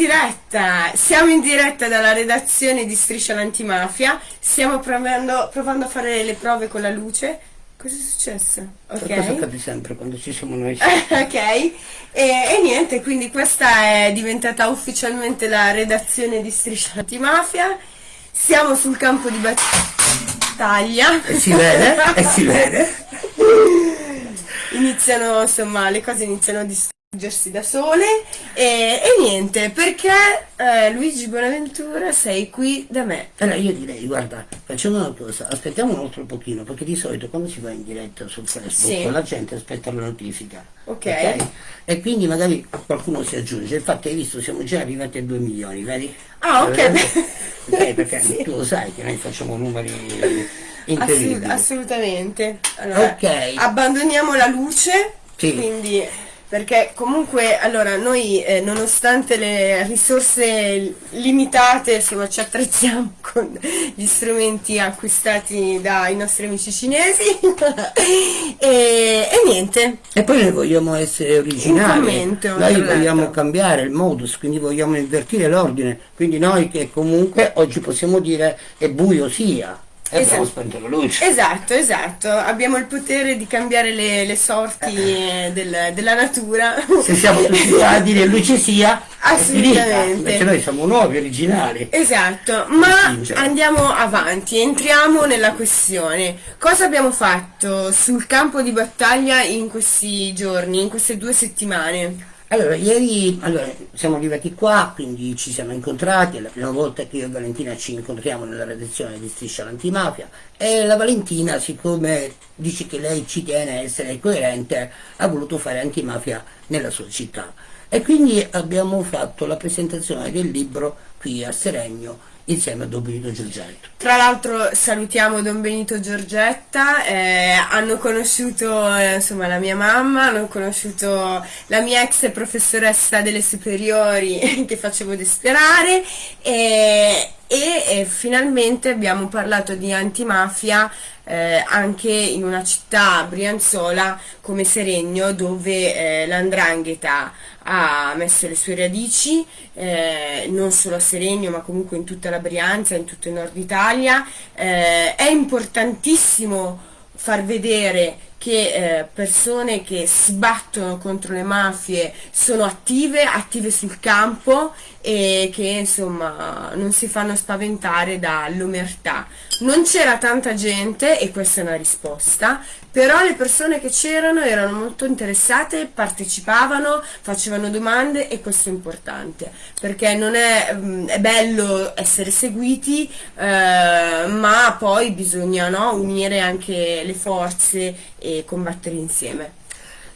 diretta, siamo in diretta dalla redazione di Striscia l'Antimafia, stiamo provando, provando a fare le prove con la luce. Cosa è successo? Ok. Cosa accade sempre quando ci siamo noi? ok, e, e, niente, quindi questa è diventata ufficialmente la redazione di Striscia l'Antimafia. Siamo sul campo di battaglia. E si vede, e si vede. iniziano, insomma, le cose iniziano a distruggere Gersi da sole e, e niente perché eh, Luigi Bonaventura sei qui da me allora io direi guarda facciamo una cosa aspettiamo un altro pochino perché di solito quando si va in diretta su Facebook sì. la gente aspetta la notifica okay. ok e quindi magari qualcuno si aggiunge infatti hai visto siamo già arrivati a 2 milioni vedi? ah ok, okay perché sì. tu lo sai che noi facciamo numeri incredibili Assolut assolutamente allora, ok abbandoniamo la luce sì. quindi perché comunque allora noi eh, nonostante le risorse limitate insomma ci attrezziamo con gli strumenti acquistati dai nostri amici cinesi e, e, niente. E poi noi vogliamo essere originali. commento, noi vogliamo cambiare il modus quindi vogliamo invertire l'ordine. Quindi noi che comunque oggi possiamo dire è buio sia e esatto. spento la luce. Esatto, esatto. Abbiamo il potere di cambiare le, le sorti eh. del, della natura. Se siamo tutti a dire luce sia, assolutamente. Noi siamo nuovi, originali. Esatto, ma andiamo avanti, entriamo nella questione. Cosa abbiamo fatto sul campo di battaglia in questi giorni, in queste due settimane? Allora, ieri allora, siamo arrivati qua, quindi ci siamo incontrati, è la prima volta che io e Valentina ci incontriamo nella redazione di Striscia l'Antimafia e la Valentina, siccome dice che lei ci tiene a essere coerente, ha voluto fare antimafia nella sua città. E quindi abbiamo fatto la presentazione del libro qui a Seregno insieme a Don Benito Giorgetto. Tra l'altro salutiamo Don Benito Giorgetta, eh, hanno conosciuto eh, insomma, la mia mamma, hanno conosciuto la mia ex professoressa delle superiori che facevo desperare e, e, e finalmente abbiamo parlato di antimafia eh, anche in una città brianzola come Seregno dove eh, l'andrangheta ha messo le sue radici eh, non solo a Seregno ma comunque in tutta la Brianza, in tutto il nord Italia. Eh, è importantissimo far vedere che eh, persone che si battono contro le mafie sono attive, attive sul campo e che insomma non si fanno spaventare dall'omertà. Non c'era tanta gente e questa è una risposta, però le persone che c'erano erano molto interessate, partecipavano, facevano domande e questo è importante perché non è, mm, è bello essere seguiti eh, ma poi bisogna no, unire anche le forze e combattere insieme.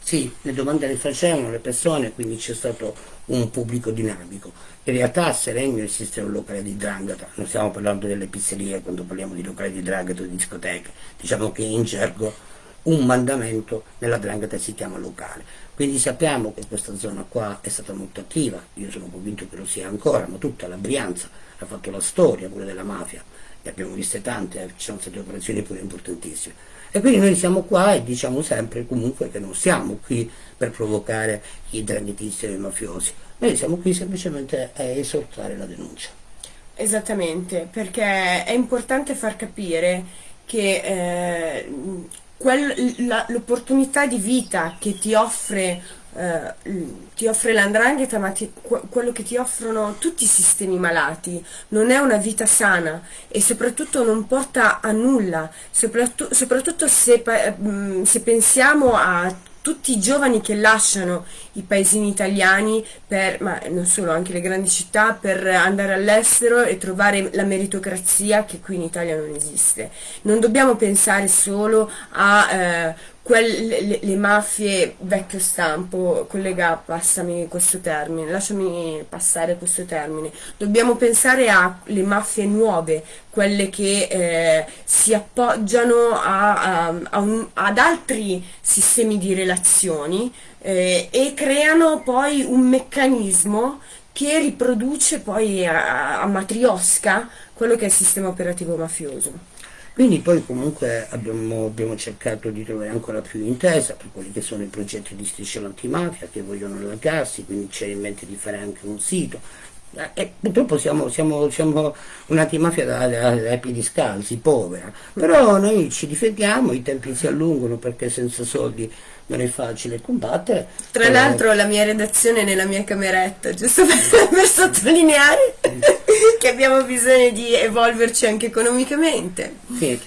Sì, le domande le facevano le persone, quindi c'è stato un pubblico dinamico. In realtà a Seregno esiste un locale di Drangata, non stiamo parlando delle pizzerie quando parliamo di locali di Drangata o di discoteche, diciamo che in gergo un mandamento nella Drangata si chiama locale. Quindi sappiamo che questa zona qua è stata molto attiva, io sono convinto che lo sia ancora, ma tutta la Brianza ha fatto la storia pure della mafia, ne abbiamo viste tante, eh, ci sono state operazioni pure importantissime. E quindi noi siamo qua e diciamo sempre comunque che non siamo qui per provocare i dranghetisti e i mafiosi, noi siamo qui semplicemente a esortare la denuncia. Esattamente, perché è importante far capire che eh, l'opportunità di vita che ti offre ti offre l'andrangheta ma ti, quello che ti offrono tutti i sistemi malati non è una vita sana e soprattutto non porta a nulla soprattutto, soprattutto se, mm, se pensiamo a tutti i giovani che lasciano i paesini italiani, per, ma non solo, anche le grandi città, per andare all'estero e trovare la meritocrazia che qui in Italia non esiste. Non dobbiamo pensare solo a eh, quelle, le, le, mafie vecchio stampo, collega, passami questo termine, lasciami passare questo termine, dobbiamo pensare alle mafie nuove, quelle che eh, si appoggiano a, a, a un, ad altri sistemi di relazioni eh, e creano poi un meccanismo che riproduce poi a, a matriosca quello che è il sistema operativo mafioso. Quindi poi comunque abbiamo, abbiamo, cercato di trovare ancora più intesa per quelli che sono i progetti di striscia antimafia che vogliono allargarsi, quindi c'è in mente di fare anche un sito. Eh, purtroppo siamo, siamo, siamo un'antimafia da, da, da piedi scalzi, povera, però noi ci difendiamo, i tempi si allungano perché senza soldi non è facile combattere. Tra l'altro la mia redazione è nella mia cameretta, giusto per, per sottolineare che abbiamo bisogno di evolverci anche economicamente. Sì.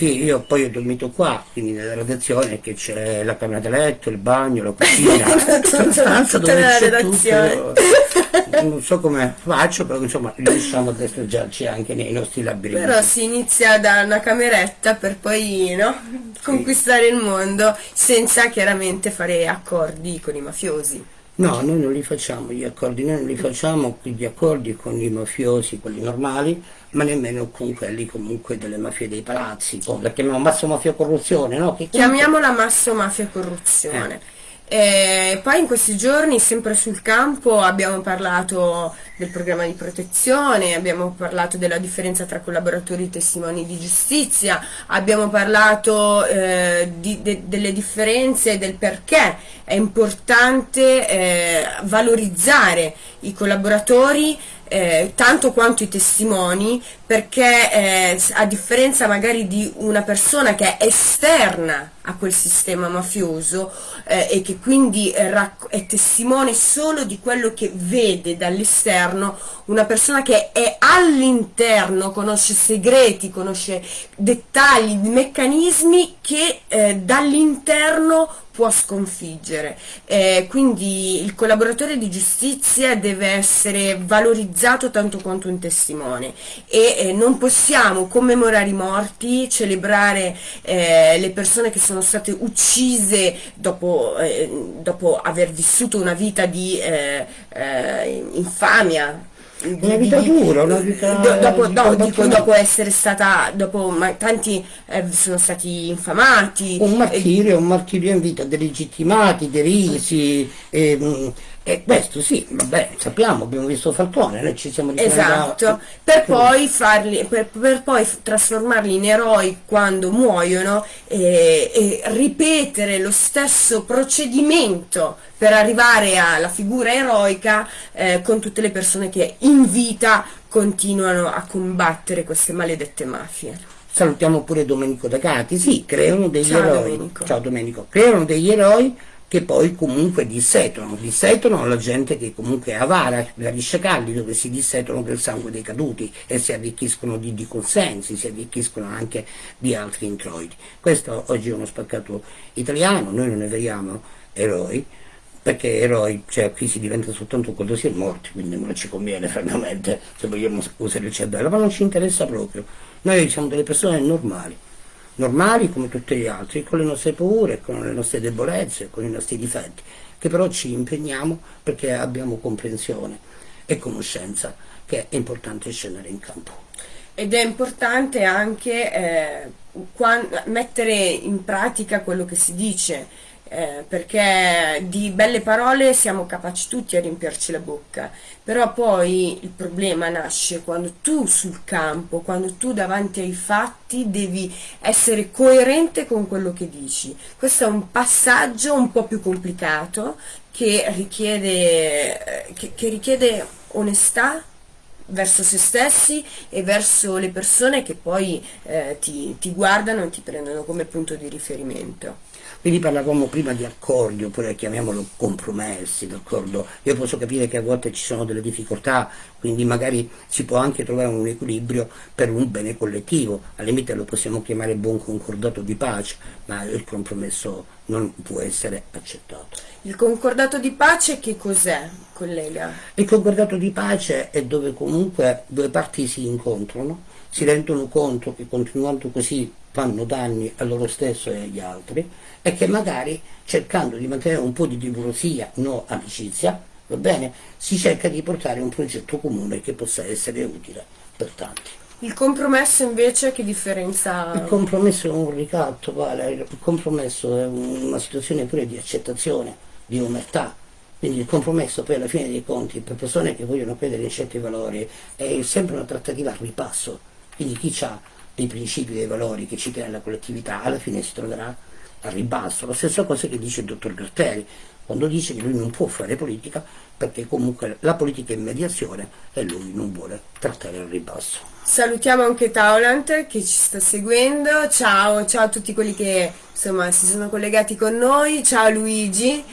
Sì, io poi ho dormito qua, quindi nella redazione che c'è la camera da letto, il bagno, la cucina, la stanza dove c'è redazione. tutto. Non so come faccio, però insomma riusciamo a destreggiarci anche nei nostri labirinti. Però si inizia da una cameretta per poi no, conquistare il mondo senza chiaramente fare accordi con i mafiosi. No, noi non li facciamo gli accordi, noi non li facciamo gli accordi con i mafiosi, quelli normali, ma nemmeno con quelli comunque delle mafie dei palazzi, la chiamiamo masso mafia corruzione, no? Che Chiamiamola masso mafia corruzione. Eh. E poi in questi giorni, sempre sul campo, abbiamo parlato del programma di protezione, abbiamo parlato della differenza tra collaboratori e testimoni di giustizia, abbiamo parlato eh, di, de, delle differenze e del perché è importante eh, valorizzare i collaboratori eh, tanto quanto i testimoni perché eh, a differenza magari di una persona che è esterna a quel sistema mafioso eh, e che quindi è, è testimone solo di quello che vede dall'esterno, una persona che è all'interno, conosce segreti, conosce dettagli, meccanismi che eh, dall'interno può sconfiggere. Eh, quindi il collaboratore di giustizia deve essere valorizzato tanto quanto un testimone e eh, non possiamo commemorare i morti, celebrare eh, le persone che sono state uccise dopo, eh, dopo aver vissuto una vita di eh, eh, infamia, una vita dura, una vita dopo, no, dico, dopo essere stata, dopo ma, tanti eh, sono stati infamati. Un martirio, un martirio in vita, delegittimati, derisi, ehm, e questo sì, vabbè, sappiamo, abbiamo visto Falcone, noi ci siamo Esatto, da... per, poi farli, per, per, poi trasformarli in eroi quando muoiono e, e, ripetere lo stesso procedimento per arrivare alla figura eroica eh, con tutte le persone che in vita continuano a combattere queste maledette mafie. Salutiamo pure Domenico D'Agati, sì, creano degli Ciao eroi. Domenico. Ciao Domenico, creano degli eroi che poi comunque dissetolano, dissetolano la gente che comunque è avara, la Risciacalli dove si dissetolano del sangue dei caduti e si arricchiscono di, di, consensi, si arricchiscono anche di altri introiti. Questo oggi è uno spaccato italiano, noi non ne vediamo eroi, perché eroi, cioè qui si diventa soltanto quando si è morti, quindi non ci conviene francamente se vogliamo usare il cervello, ma non ci interessa proprio. Noi siamo delle persone normali normali come tutti gli altri, con le nostre paure, con le nostre debolezze, con i nostri difetti, che però ci impegniamo perché abbiamo comprensione e conoscenza che è importante scendere in campo. Ed è importante anche eh, mettere in pratica quello che si dice, eh, perché di belle parole siamo capaci tutti a riempirci la bocca, però poi il problema nasce quando tu sul campo, quando tu davanti ai fatti devi essere coerente con quello che dici. Questo è un passaggio un po' più complicato che richiede, eh, che, che richiede onestà verso se stessi e verso le persone che poi eh, ti, ti guardano e ti prendono come punto di riferimento. Quindi parlavamo prima di accordi, oppure chiamiamolo compromessi, d'accordo? Io posso capire che a volte ci sono delle difficoltà, quindi magari si può anche trovare un equilibrio per un bene collettivo, al limite lo possiamo chiamare buon concordato di pace, ma il compromesso non può essere accettato. Il concordato di pace che cos'è, collega? Il concordato di pace è dove comunque due parti si incontrano, si rendono conto che continuando così fanno danni a loro stesso e agli altri e che magari cercando di mantenere un po' di timorosia, no amicizia, va bene, si cerca di portare un progetto comune che possa essere utile per tanti. Il compromesso invece che differenza? Il compromesso è un ricatto, vale. il compromesso è una situazione pure di accettazione, di umertà, quindi il compromesso poi alla fine dei conti per persone che vogliono credere in certi valori è sempre una trattativa a ripasso, quindi chi ha dei principi, dei valori che ci tiene la collettività alla fine si troverà a ribasso. La stessa cosa che dice il dottor Gratteri, quando dice che lui non può fare politica perché comunque la politica è mediazione e lui non vuole trattare al ribasso. Salutiamo anche Taulant che ci sta seguendo, ciao, ciao a tutti quelli che insomma si sono collegati con noi, ciao Luigi.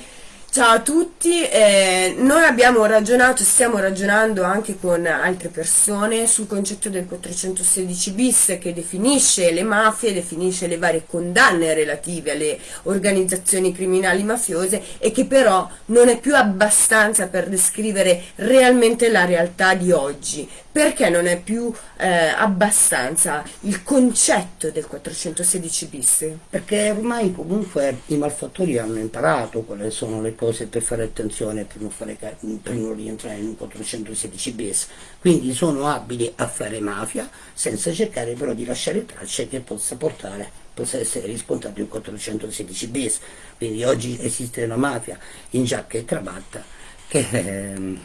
Ciao a tutti, eh, noi abbiamo ragionato, stiamo ragionando anche con altre persone sul concetto del 416 bis che definisce le mafie, definisce le varie condanne relative alle organizzazioni criminali mafiose e che però non è più abbastanza per descrivere realmente la realtà di oggi. Perché non è più eh, abbastanza il concetto del 416 bis? Perché ormai comunque i malfattori hanno imparato quali sono le cose per fare attenzione per non, fare, per non rientrare in un 416 bis quindi sono abili a fare mafia senza cercare però di lasciare tracce che possa portare possa essere riscontrato in 416 bis quindi oggi esiste una mafia in giacca e cravatta che ehm,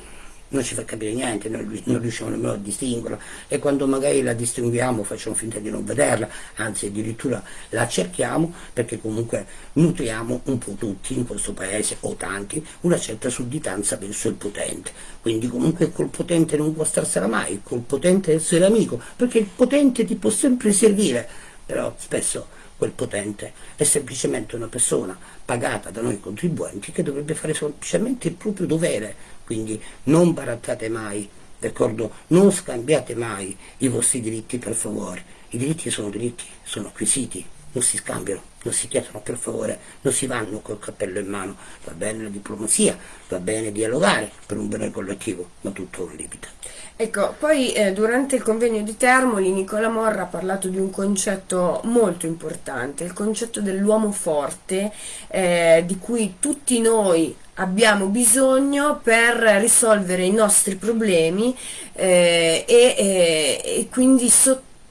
non ci fa capire niente, non, non riusciamo nemmeno a distinguerla e quando magari la distinguiamo facciamo finta di non vederla, anzi addirittura la cerchiamo perché comunque nutriamo un po' tutti in questo paese, o tanti, una certa sudditanza verso il potente. Quindi comunque col potente non può starsela mai, col potente essere amico, perché il potente ti può sempre servire, però spesso quel potente è semplicemente una persona pagata da noi contribuenti che dovrebbe fare semplicemente il proprio dovere, quindi non barattate mai, d'accordo? Non scambiate mai i vostri diritti per favore, i diritti sono diritti, sono acquisiti, non si scambiano, non si chiedono per favore, non si vanno col cappello in mano, va bene la diplomazia, va bene dialogare per un bene collettivo, ma tutto un limite. Ecco, poi eh, durante il convegno di Termoli Nicola Morra ha parlato di un concetto molto importante, il concetto dell'uomo forte, eh, di cui tutti noi abbiamo bisogno per risolvere i nostri problemi eh, e, e, quindi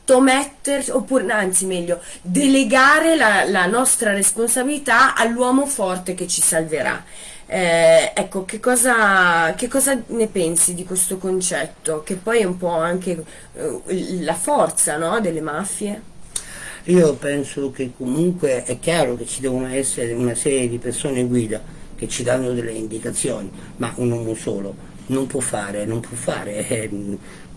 sottometterci, oppure anzi meglio, delegare la, la nostra responsabilità all'uomo forte che ci salverà. Eh, ecco, che cosa, che cosa, ne pensi di questo concetto, che poi è un po' anche eh, la forza no, delle mafie? Io penso che comunque è chiaro che ci devono essere una serie di persone guida che ci danno delle indicazioni, ma un uomo solo non può fare, non può fare eh,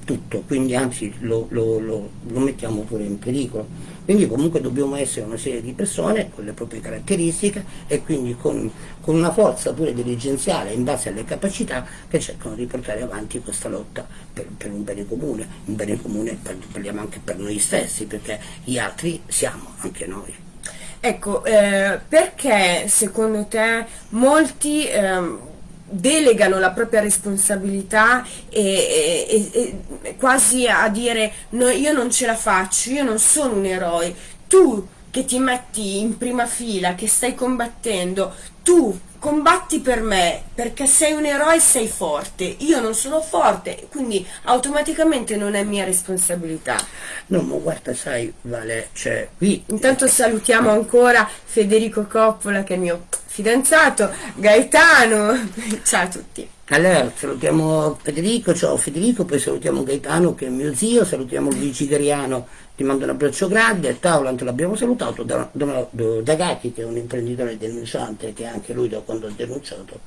tutto, quindi anzi lo, lo, lo, lo, mettiamo pure in pericolo. Quindi comunque dobbiamo essere una serie di persone con le proprie caratteristiche e quindi con, con una forza pure dirigenziale in base alle capacità che cercano di portare avanti questa lotta per, per un bene comune, un bene comune parliamo anche per noi stessi perché gli altri siamo anche noi. Ecco, eh, perché secondo te molti... Eh, delegano la propria responsabilità e, e, e, quasi a dire no, io non ce la faccio, io non sono un eroe, tu che ti metti in prima fila, che stai combattendo, tu combatti per me perché sei un eroe e sei forte, io non sono forte, quindi automaticamente non è mia responsabilità. No, ma guarda, sai, Vale, cioè qui... Intanto salutiamo ancora Federico Coppola che è mio fidanzato, Gaetano, ciao a tutti. Allora, salutiamo Federico, ciao Federico, poi salutiamo Gaetano che è mio zio, salutiamo Luigi Gariano, ti mando un abbraccio grande, Taulant l'abbiamo salutato, da, da, da Gatti che è un imprenditore denunciante che anche lui da quando ha denunciato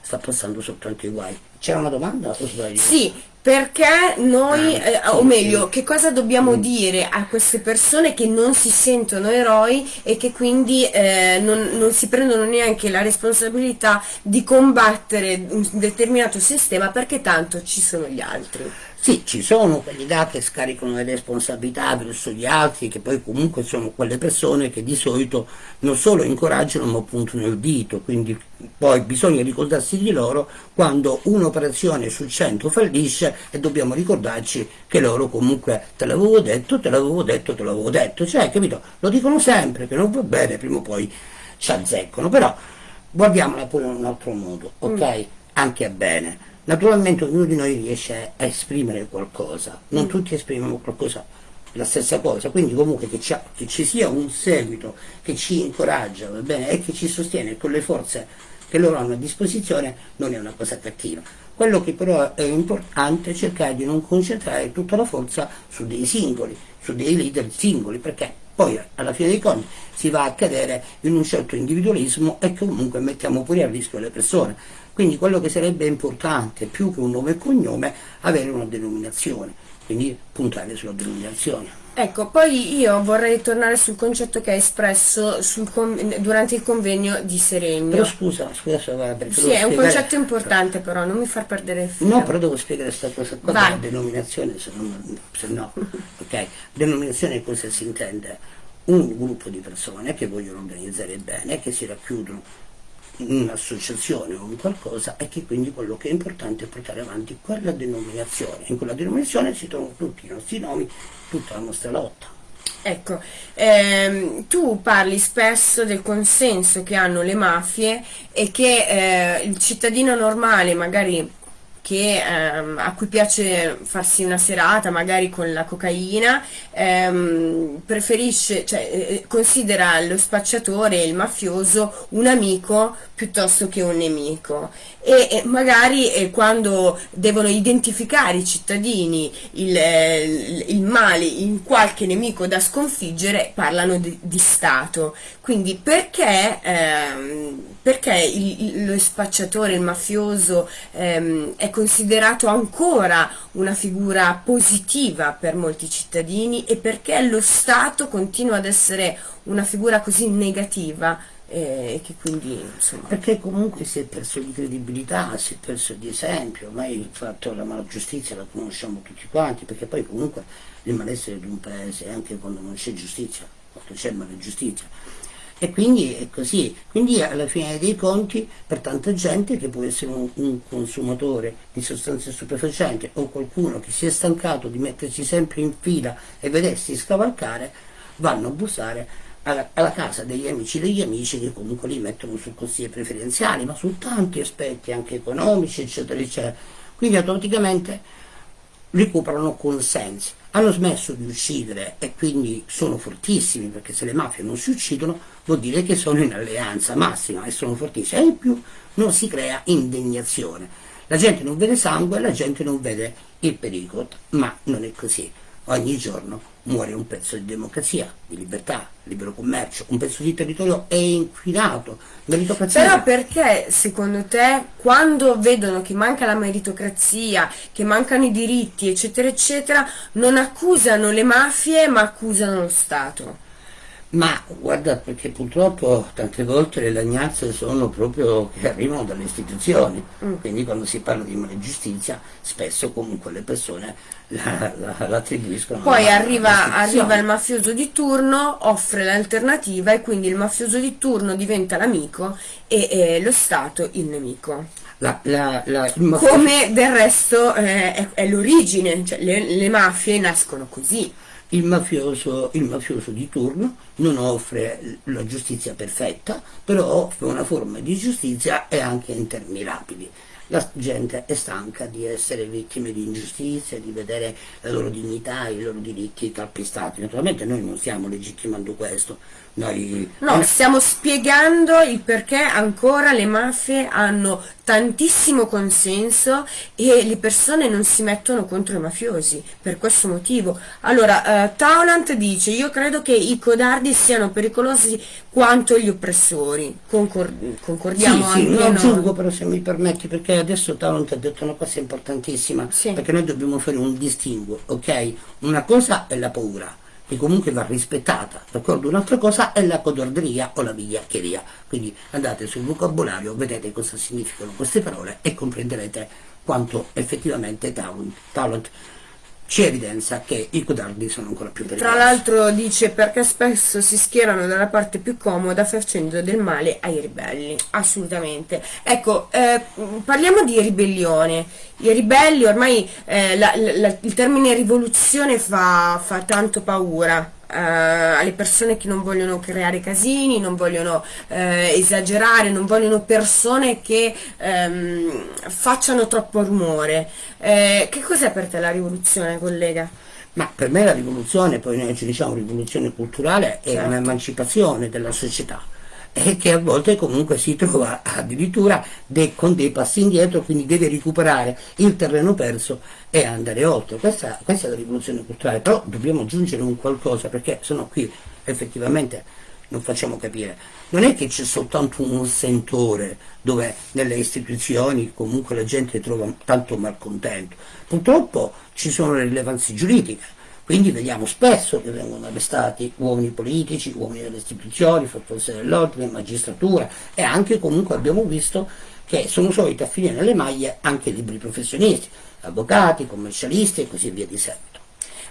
sta passando soltanto i guai. C'era una domanda o sbaglio? Sì, perché noi, ah, eh, o meglio, che cosa dobbiamo mm. dire a queste persone che non si sentono eroi e che quindi eh, non, non, si prendono neanche la responsabilità di combattere un determinato sistema perché tanto ci sono gli altri? Sì, ci sono quelli là che scaricano le responsabilità verso gli altri, che poi comunque sono quelle persone che di solito non solo incoraggiano ma puntano il dito, quindi poi bisogna ricordarsi di loro quando un'operazione su 100 fallisce e dobbiamo ricordarci che loro comunque te l'avevo detto, te l'avevo detto, te l'avevo detto, cioè capito? Lo dicono sempre che non va bene, prima o poi ci azzeccano, però guardiamola pure in un altro modo, ok? Mm. Anche a bene Naturalmente ognuno di noi riesce a esprimere qualcosa, non mm. tutti esprimono qualcosa, la stessa cosa, quindi comunque che, che, ci sia un seguito che ci incoraggia va bene, e che ci sostiene con le forze che loro hanno a disposizione non è una cosa cattiva. Quello che però è importante è cercare di non concentrare tutta la forza su dei singoli, su dei leader singoli, perché Poi alla fine dei conti si va a cadere in un certo individualismo e comunque mettiamo pure a rischio le persone. Quindi quello che sarebbe importante, più che un nome e cognome, avere una denominazione, quindi puntare sulla denominazione. Ecco, poi io vorrei tornare sul concetto che hai espresso durante il convegno di Seregno. Però scusa, scusa, perché Sì, è un concetto importante però, non mi far perdere il filo. No, però devo spiegare questa cosa qua della denominazione, se, non, se no. ok, denominazione cosa si intende? Un gruppo di persone che vogliono organizzare bene, che si racchiudono un'associazione o un qualcosa e che quindi quello che è importante è portare avanti quella denominazione. In quella denominazione si trovano tutti i nostri nomi, tutta la nostra lotta. Ecco, ehm, tu parli spesso del consenso che hanno le mafie e che eh, il cittadino normale magari che, ehm, a cui piace farsi una serata magari con la cocaina, ehm, preferisce, cioè, eh, eh, considera lo spacciatore, il mafioso, un amico piuttosto che un nemico. E, e magari eh, quando devono identificare i cittadini il, eh, il, male in qualche nemico da sconfiggere, parlano di, di Stato. Quindi perché, ehm, perché il, lo spacciatore, il mafioso ehm, è considerato ancora una figura positiva per molti cittadini e perché lo Stato continua ad essere una figura così negativa e che quindi insomma... perché comunque si è perso di credibilità si è perso di esempio ormai il fatto della mala giustizia la conosciamo tutti quanti perché poi comunque il malessere di un paese anche quando non c'è giustizia quando c'è mala giustizia e quindi è così, quindi alla fine dei conti per tanta gente che può essere un, un, consumatore di sostanze stupefacenti o qualcuno che si è stancato di mettersi sempre in fila e vedersi scavalcare, vanno a bussare alla, alla casa degli amici degli amici che comunque li mettono su consigli preferenziali, ma su tanti aspetti anche economici, eccetera, eccetera. Quindi automaticamente recuperano consensi hanno smesso di uccidere e quindi sono fortissimi perché se le mafie non si uccidono vuol dire che sono in alleanza massima e sono fortissimi. E in più non si crea indignazione la gente non vede sangue la gente non vede il pericolo ma non è così. Ogni giorno muore un pezzo di democrazia, di libertà, libero commercio, un pezzo di territorio è inquinato, meritocrazia. Però perché secondo te quando vedono che manca la meritocrazia, che mancano i diritti, eccetera, eccetera, non accusano le mafie ma accusano lo Stato? Ma guarda, perché purtroppo tante volte le lagnazze sono proprio che arrivano dalle istituzioni, mm. quindi quando si parla di giustizia spesso comunque le persone la, la. Poi arriva, arriva, il mafioso di turno, offre l'alternativa e quindi il mafioso di turno diventa l'amico e, e lo Stato il nemico. La, la, la, Come del resto eh, è, è l'origine, cioè le, le mafie nascono così il mafioso, il mafioso, di turno non offre la giustizia perfetta, però offre una forma di giustizia e anche interminabili. La gente è stanca di essere vittime di ingiustizia, di vedere la loro dignità, i loro diritti calpestati. Naturalmente noi non stiamo legittimando questo. Noi... No, stiamo spiegando il perché ancora le mafie hanno tantissimo consenso e le persone non si mettono contro i mafiosi per questo motivo. Allora, uh, Taulant dice, io credo che i codardi siano pericolosi quanto gli oppressori. Concor concordiamo sì, sì, lo aggiungo però se mi permetti, perché adesso Taulant ha detto una cosa importantissima, sì. perché noi dobbiamo fare un distinguo, ok? Una cosa è la paura che comunque va rispettata, d'accordo? Un'altra cosa è la codordria o la vigliaccheria, quindi andate sul vocabolario, vedete cosa significano queste parole e comprenderete quanto effettivamente talent ci evidenzia che i codardi sono ancora più pericolosi. Tra l'altro dice perché spesso si schierano dalla parte più comoda facendo del male ai ribelli, assolutamente. Ecco, eh, parliamo di ribellione. I ribelli ormai eh, la, la, il termine rivoluzione fa, fa tanto paura alle persone che non vogliono creare casini, non vogliono uh, esagerare, non vogliono persone che um, facciano troppo rumore. Uh, che cos'è per te la rivoluzione, collega? Ma per me la rivoluzione, poi noi ci diciamo rivoluzione culturale, è certo. un'emancipazione della società e che a volte comunque si trova addirittura de, con dei passi indietro, quindi deve recuperare il terreno perso e andare oltre. Questa, questa è la rivoluzione culturale, però dobbiamo aggiungere un qualcosa perché sono qui effettivamente non facciamo capire. Non è che c'è soltanto un sentore dove nelle istituzioni comunque la gente trova tanto malcontento. Purtroppo ci sono le rilevanze giuridiche, quindi vediamo spesso che vengono arrestati uomini politici, uomini delle istituzioni, forze dell'ordine, magistratura e anche comunque abbiamo visto che sono soliti a finire nelle maglie anche liberi professionisti, avvocati, commercialisti e così via di seguito.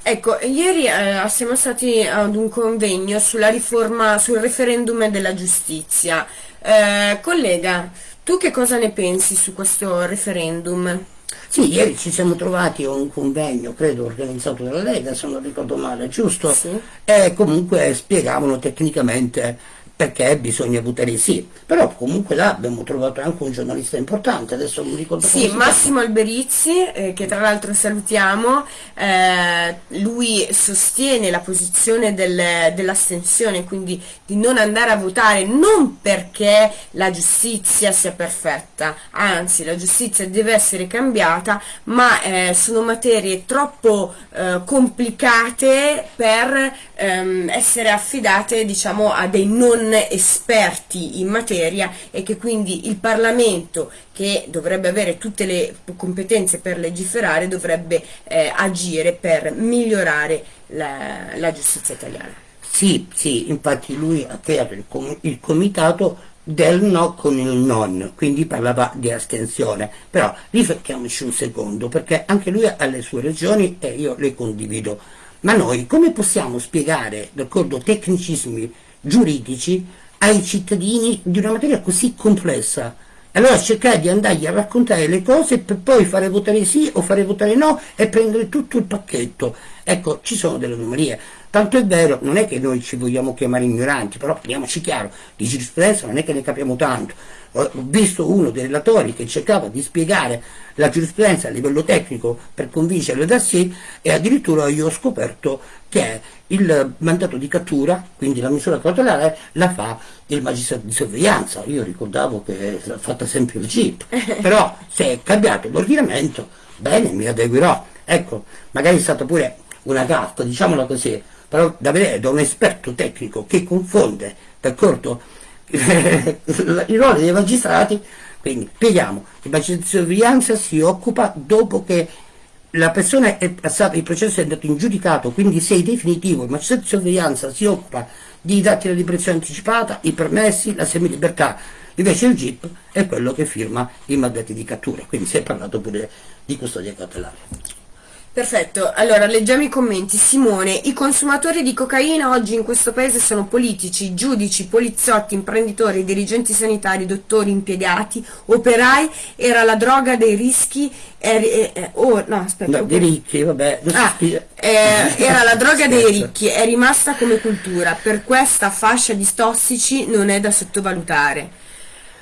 Ecco, ieri eh, siamo stati ad un convegno sulla riforma, sul referendum della giustizia. Eh, collega, tu che cosa ne pensi su questo referendum? Sì, ieri ci siamo trovati a un convegno, credo organizzato dalla Lega, se non ricordo male, giusto? Sì. E comunque spiegavano tecnicamente perché bisogna votare sì. Però comunque là abbiamo trovato anche un giornalista importante, adesso non ricordo Sì, Massimo Alberizzi, eh, che tra l'altro salutiamo, eh, lui sostiene la posizione del, dell'astensione, quindi di non andare a votare non perché la giustizia sia perfetta, anzi la giustizia deve essere cambiata, ma eh, sono materie troppo eh, complicate per ehm, essere affidate diciamo a dei non esperti in materia e che quindi il Parlamento che dovrebbe avere tutte le competenze per legiferare dovrebbe eh, agire per migliorare la, la, giustizia italiana. Sì, sì, infatti lui ha creato il, com il comitato del no con il non, quindi parlava di astensione. Però riflettiamoci un secondo, perché anche lui ha le sue ragioni e io le condivido. Ma noi come possiamo spiegare, d'accordo, tecnicismi giuridici ai cittadini di una materia così complessa. Allora cercare di andargli a raccontare le cose per poi fare votare sì o fare votare no e prendere tutto il pacchetto. Ecco, ci sono delle anomalie. Tanto è vero, non è che noi ci vogliamo chiamare ignoranti, però parliamoci chiaro, di giurisprudenza non è che ne capiamo tanto ho visto uno dei relatori che cercava di spiegare la giurisprudenza a livello tecnico per convincerlo da sé e addirittura io ho scoperto che il mandato di cattura, quindi la misura cautelare, la fa il magistrato di sorveglianza. Io ricordavo che l'ha fatta sempre il GIP, però se è cambiato l'ordinamento, bene, mi adeguerò. Ecco, magari è stata pure una gaffa, diciamola così, però da vedere da un esperto tecnico che confonde, d'accordo? il ruolo dei magistrati, quindi spieghiamo, il magistrato di sorveglianza si occupa dopo che la persona è passata, il processo è andato in giudicato, quindi se è definitivo, il magistrato di sorveglianza si occupa di dati di liberazione anticipata, i permessi, la semilibertà, invece il GIP è quello che firma i mandati di cattura, quindi si è parlato pure di custodia cautelare. Perfetto, allora leggiamo i commenti. Simone, i consumatori di cocaina oggi in questo paese sono politici, giudici, poliziotti, imprenditori, dirigenti sanitari, dottori, impiegati, operai, era la droga dei rischi, er, eh, oh, no, aspetta, no, dei ricchi, vabbè. Ah, eh, era la droga dei ricchi, è rimasta come cultura, per questa fascia di tossici non è da sottovalutare.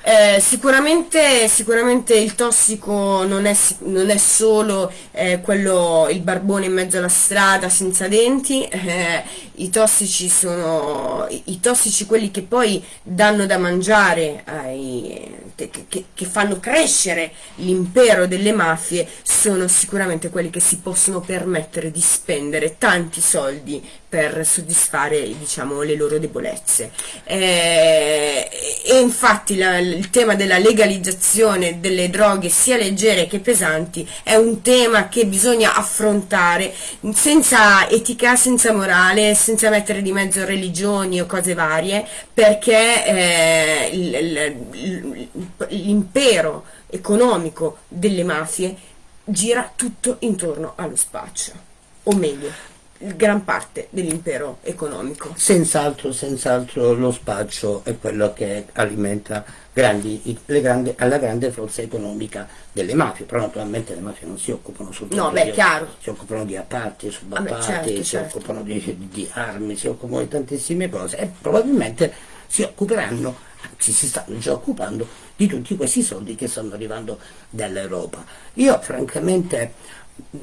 Eh, sicuramente, sicuramente, il tossico non è, non è solo eh, quello, il barbone in mezzo alla strada senza denti, eh, i tossici sono i, tossici quelli che poi danno da mangiare, ai, che, che fanno crescere l'impero delle mafie, sono sicuramente quelli che si possono permettere di spendere tanti soldi per soddisfare diciamo, le loro debolezze. Eh, e infatti la, il tema della legalizzazione delle droghe sia leggere che pesanti è un tema che bisogna affrontare senza etica, senza morale, senza mettere di mezzo religioni o cose varie, perché eh, l'impero economico delle mafie gira tutto intorno allo spaccio, o meglio, gran parte dell'impero economico. Senz'altro, senz'altro lo spaccio è quello che alimenta grandi, grandi, alla grande forza economica delle mafie, però naturalmente le mafie non si occupano soltanto no, beh, di, chiaro. si occupano di appalti, subappalti, certo, si certo. occupano di, di, armi, si occupano di tantissime cose e probabilmente si occuperanno, anzi si stanno già occupando di tutti questi soldi che stanno arrivando dall'Europa. Io francamente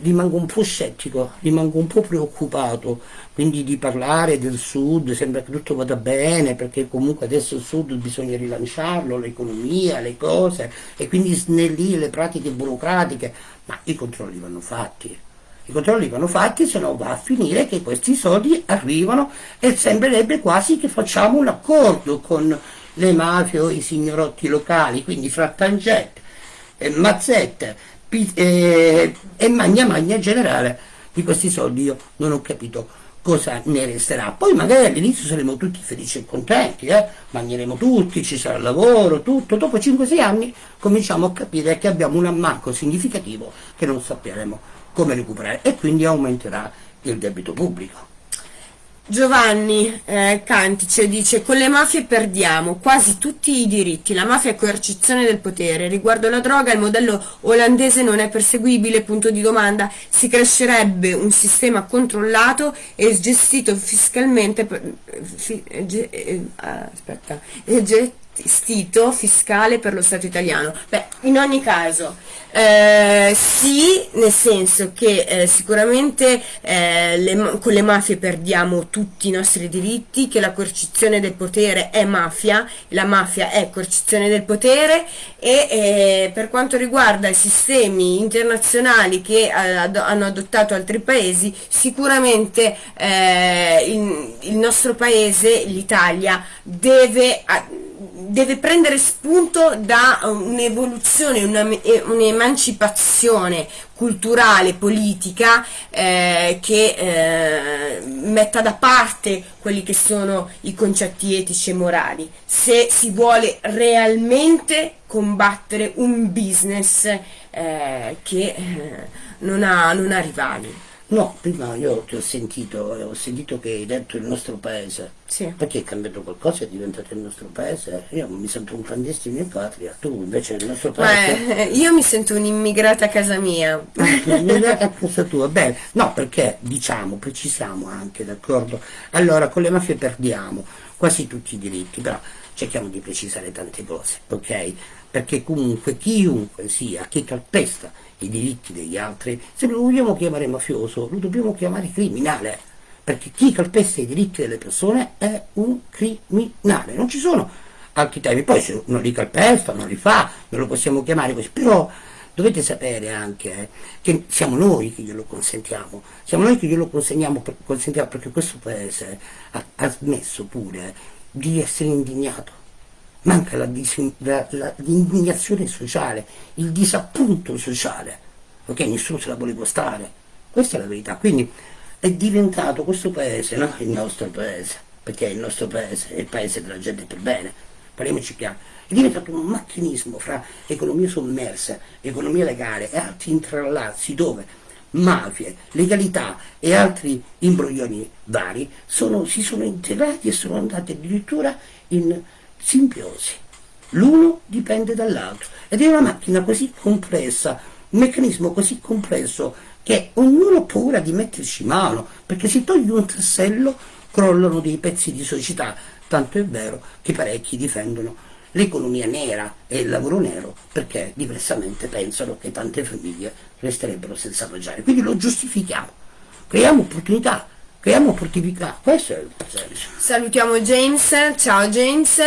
rimango un po' scettico, rimango un po' preoccupato, quindi di parlare del sud, sembra che tutto vada bene, perché comunque adesso il sud bisogna rilanciarlo, l'economia, le cose, e quindi snellire le pratiche burocratiche, ma i controlli vanno fatti. I controlli vanno fatti, se no va a finire che questi soldi arrivano e sembrerebbe quasi che facciamo un accordo con le mafie o i signorotti locali, quindi fra Tangente, Mazzette eh, e Magna Magna generale di questi soldi io non ho capito cosa ne resterà. Poi magari all'inizio saremo tutti felici e contenti, eh? mangeremo tutti, ci sarà lavoro, tutto. Dopo 5-6 anni cominciamo a capire che abbiamo un ammanco significativo che non sapremo come recuperare e quindi aumenterà il debito pubblico. Giovanni eh, Cantice dice con le mafie perdiamo quasi tutti i diritti, la mafia è coercizione del potere, riguardo la droga il modello olandese non è perseguibile, punto di domanda, si crescerebbe un sistema controllato e gestito fiscalmente, fi, eh, eh, aspetta, gestito fiscale per lo Stato italiano. Beh, in ogni caso, eh, sì, nel senso che eh, sicuramente eh, le, con le mafie perdiamo tutti i nostri diritti, che la coercizione del potere è mafia, la mafia è coercizione del potere e eh, per quanto riguarda i sistemi internazionali che ad, hanno adottato altri paesi, sicuramente eh, il, il nostro paese, l'Italia, deve deve prendere spunto da un'evoluzione, un'emancipazione culturale, politica eh, che eh, metta da parte quelli che sono i concetti etici e morali, se si vuole realmente combattere un business eh, che eh, non ha, non ha rivali. No, prima io ti ho sentito, ho sentito che hai detto il nostro paese. Sì. Perché è cambiato qualcosa, è diventato il nostro paese. Io mi sento un clandestino in patria, tu invece il nostro paese. Beh, io mi sento un'immigrata a casa mia. Un'immigrata a casa tua, bene. No, perché diciamo, precisiamo anche, d'accordo? Allora, con le mafie perdiamo quasi tutti i diritti, però cerchiamo di precisare tante cose, ok? Perché comunque chiunque sia, chi calpesta i diritti degli altri, se lo vogliamo chiamare mafioso, lo dobbiamo chiamare criminale, perché chi calpesta i diritti delle persone è un criminale, non ci sono altri temi, poi se non li calpesta, non li fa, non lo possiamo chiamare così, però dovete sapere anche eh, che siamo noi che glielo consentiamo, siamo noi che glielo consegniamo, consentiamo perché questo paese ha, ha smesso pure di essere indignato. Manca l'indignazione sociale, il disappunto sociale, ok? Nessuno se la vuole costare, questa è la verità, quindi è diventato questo paese, no? Il nostro paese, perché il nostro paese, è il paese della gente per bene, parliamoci chiaro, è diventato un macchinismo fra economia sommersa, economia legale e altri intrallazzi dove mafie, legalità e altri imbroglioni vari sono, si sono integrati e sono andati addirittura in simbiosi. L'uno dipende dall'altro ed è una macchina così complessa, un meccanismo così complesso che ognuno ha paura di metterci mano, perché se togli un tassello crollano dei pezzi di società, tanto è vero che parecchi difendono l'economia nera e il lavoro nero perché diversamente pensano che tante famiglie resterebbero senza mangiare. Quindi lo giustifichiamo, creiamo opportunità, creiamo opportunità, questo è il senso. Salutiamo James, ciao James,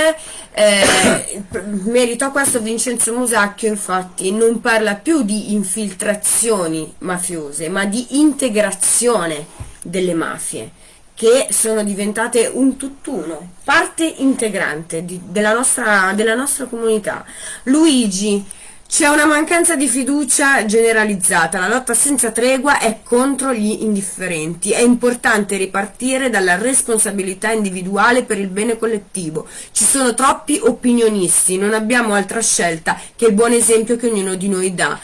eh, merito a questo Vincenzo Musacchio infatti non parla più di infiltrazioni mafiose ma di integrazione delle mafie che sono diventate un tutt'uno, parte integrante di, della, nostra, della nostra comunità. Luigi c'è una mancanza di fiducia generalizzata, la lotta senza tregua è contro gli indifferenti, è importante ripartire dalla responsabilità individuale per il bene collettivo. Ci sono troppi opinionisti, non abbiamo altra scelta che il buon esempio che ognuno di noi dà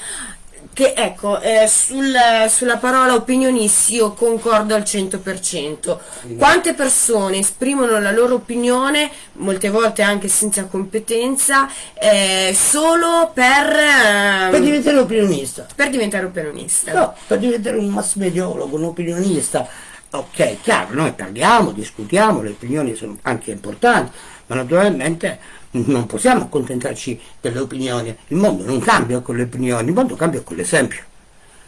che ecco, eh, sul, sulla parola opinionisti io concordo al 100%. Quante persone esprimono la loro opinione, molte volte anche senza competenza, eh, solo per... Eh, per diventare opinionista. Per diventare opinionista. No, per diventare un mass mediologo, un opinionista. Ok, chiaro, noi parliamo, discutiamo, le opinioni sono anche importanti, ma naturalmente non possiamo accontentarci delle opinioni, il mondo non cambia con le opinioni, il mondo cambia con l'esempio.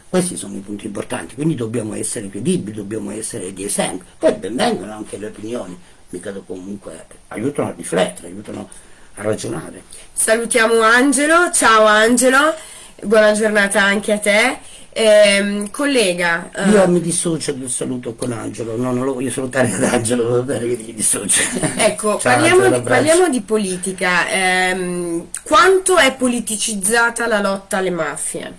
Questi sono i punti importanti, quindi dobbiamo essere credibili, dobbiamo essere di esempio. Poi benvengono anche le opinioni, mica comunque aiutano a riflettere, aiutano a ragionare. Salutiamo Angelo, ciao Angelo, buona giornata anche a te. Eh, collega, uh... io mi dissocio del saluto con Angelo, no, non lo voglio salutare ad Angelo, va bene che mi dissocio. Ecco, Ciao, parliamo, di, parliamo, di, politica. Eh, quanto è politicizzata la lotta alle mafie?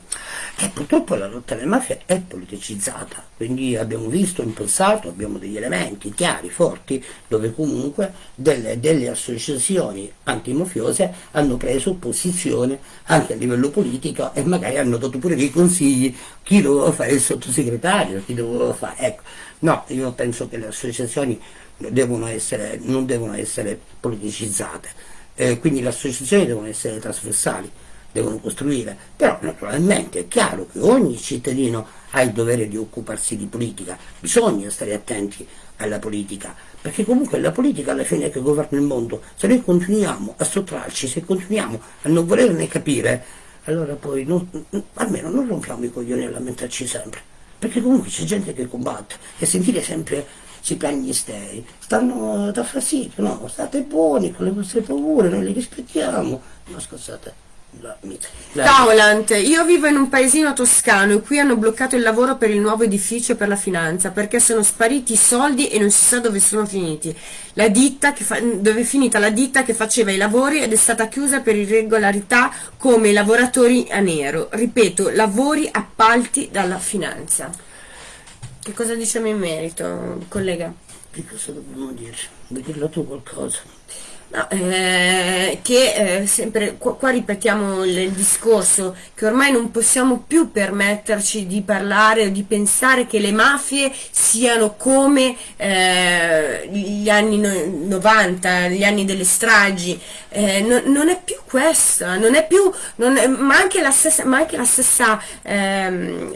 E purtroppo la lotta alle mafie è politicizzata, quindi abbiamo visto in passato, abbiamo degli elementi chiari, forti, dove comunque delle, delle associazioni antimafiose hanno preso posizione anche a livello politico e magari hanno dato pure dei consigli chi doveva fare il sottosegretario, chi doveva fare. Ecco, no, io penso che le associazioni devono essere, non devono essere politicizzate, eh, quindi le associazioni devono essere trasversali devono costruire, però naturalmente è chiaro che ogni cittadino ha il dovere di occuparsi di politica, bisogna stare attenti alla politica, perché comunque è la politica alla fine che governa il mondo, se noi continuiamo a sottrarci, se continuiamo a non volerne capire, allora poi non, almeno non rompiamo i coglioni a lamentarci sempre, perché comunque c'è gente che combatte e sentire sempre si piagnistei, stanno da fastidio, no, state buoni con le vostre paure, noi le rispettiamo, ma scusate. Taulant, io vivo in un paesino toscano e qui hanno bloccato il lavoro per il nuovo edificio per la finanza perché sono spariti i soldi e non si sa dove sono finiti. La ditta che fa, dove è finita la ditta che faceva i lavori ed è stata chiusa per irregolarità come lavoratori a nero. Ripeto, lavori appalti dalla finanza. Che cosa diciamo in merito, collega? Che cosa dobbiamo dire? Vuoi dirlo tu qualcosa? No, eh, che eh, sempre qua, qua ripetiamo il, il, discorso che ormai non possiamo più permetterci di parlare o di pensare che le mafie siano come eh, gli anni no, 90, gli anni delle stragi, eh, no, non è più questa, non è più, non è, ma anche la stessa, anche la stessa, ehm,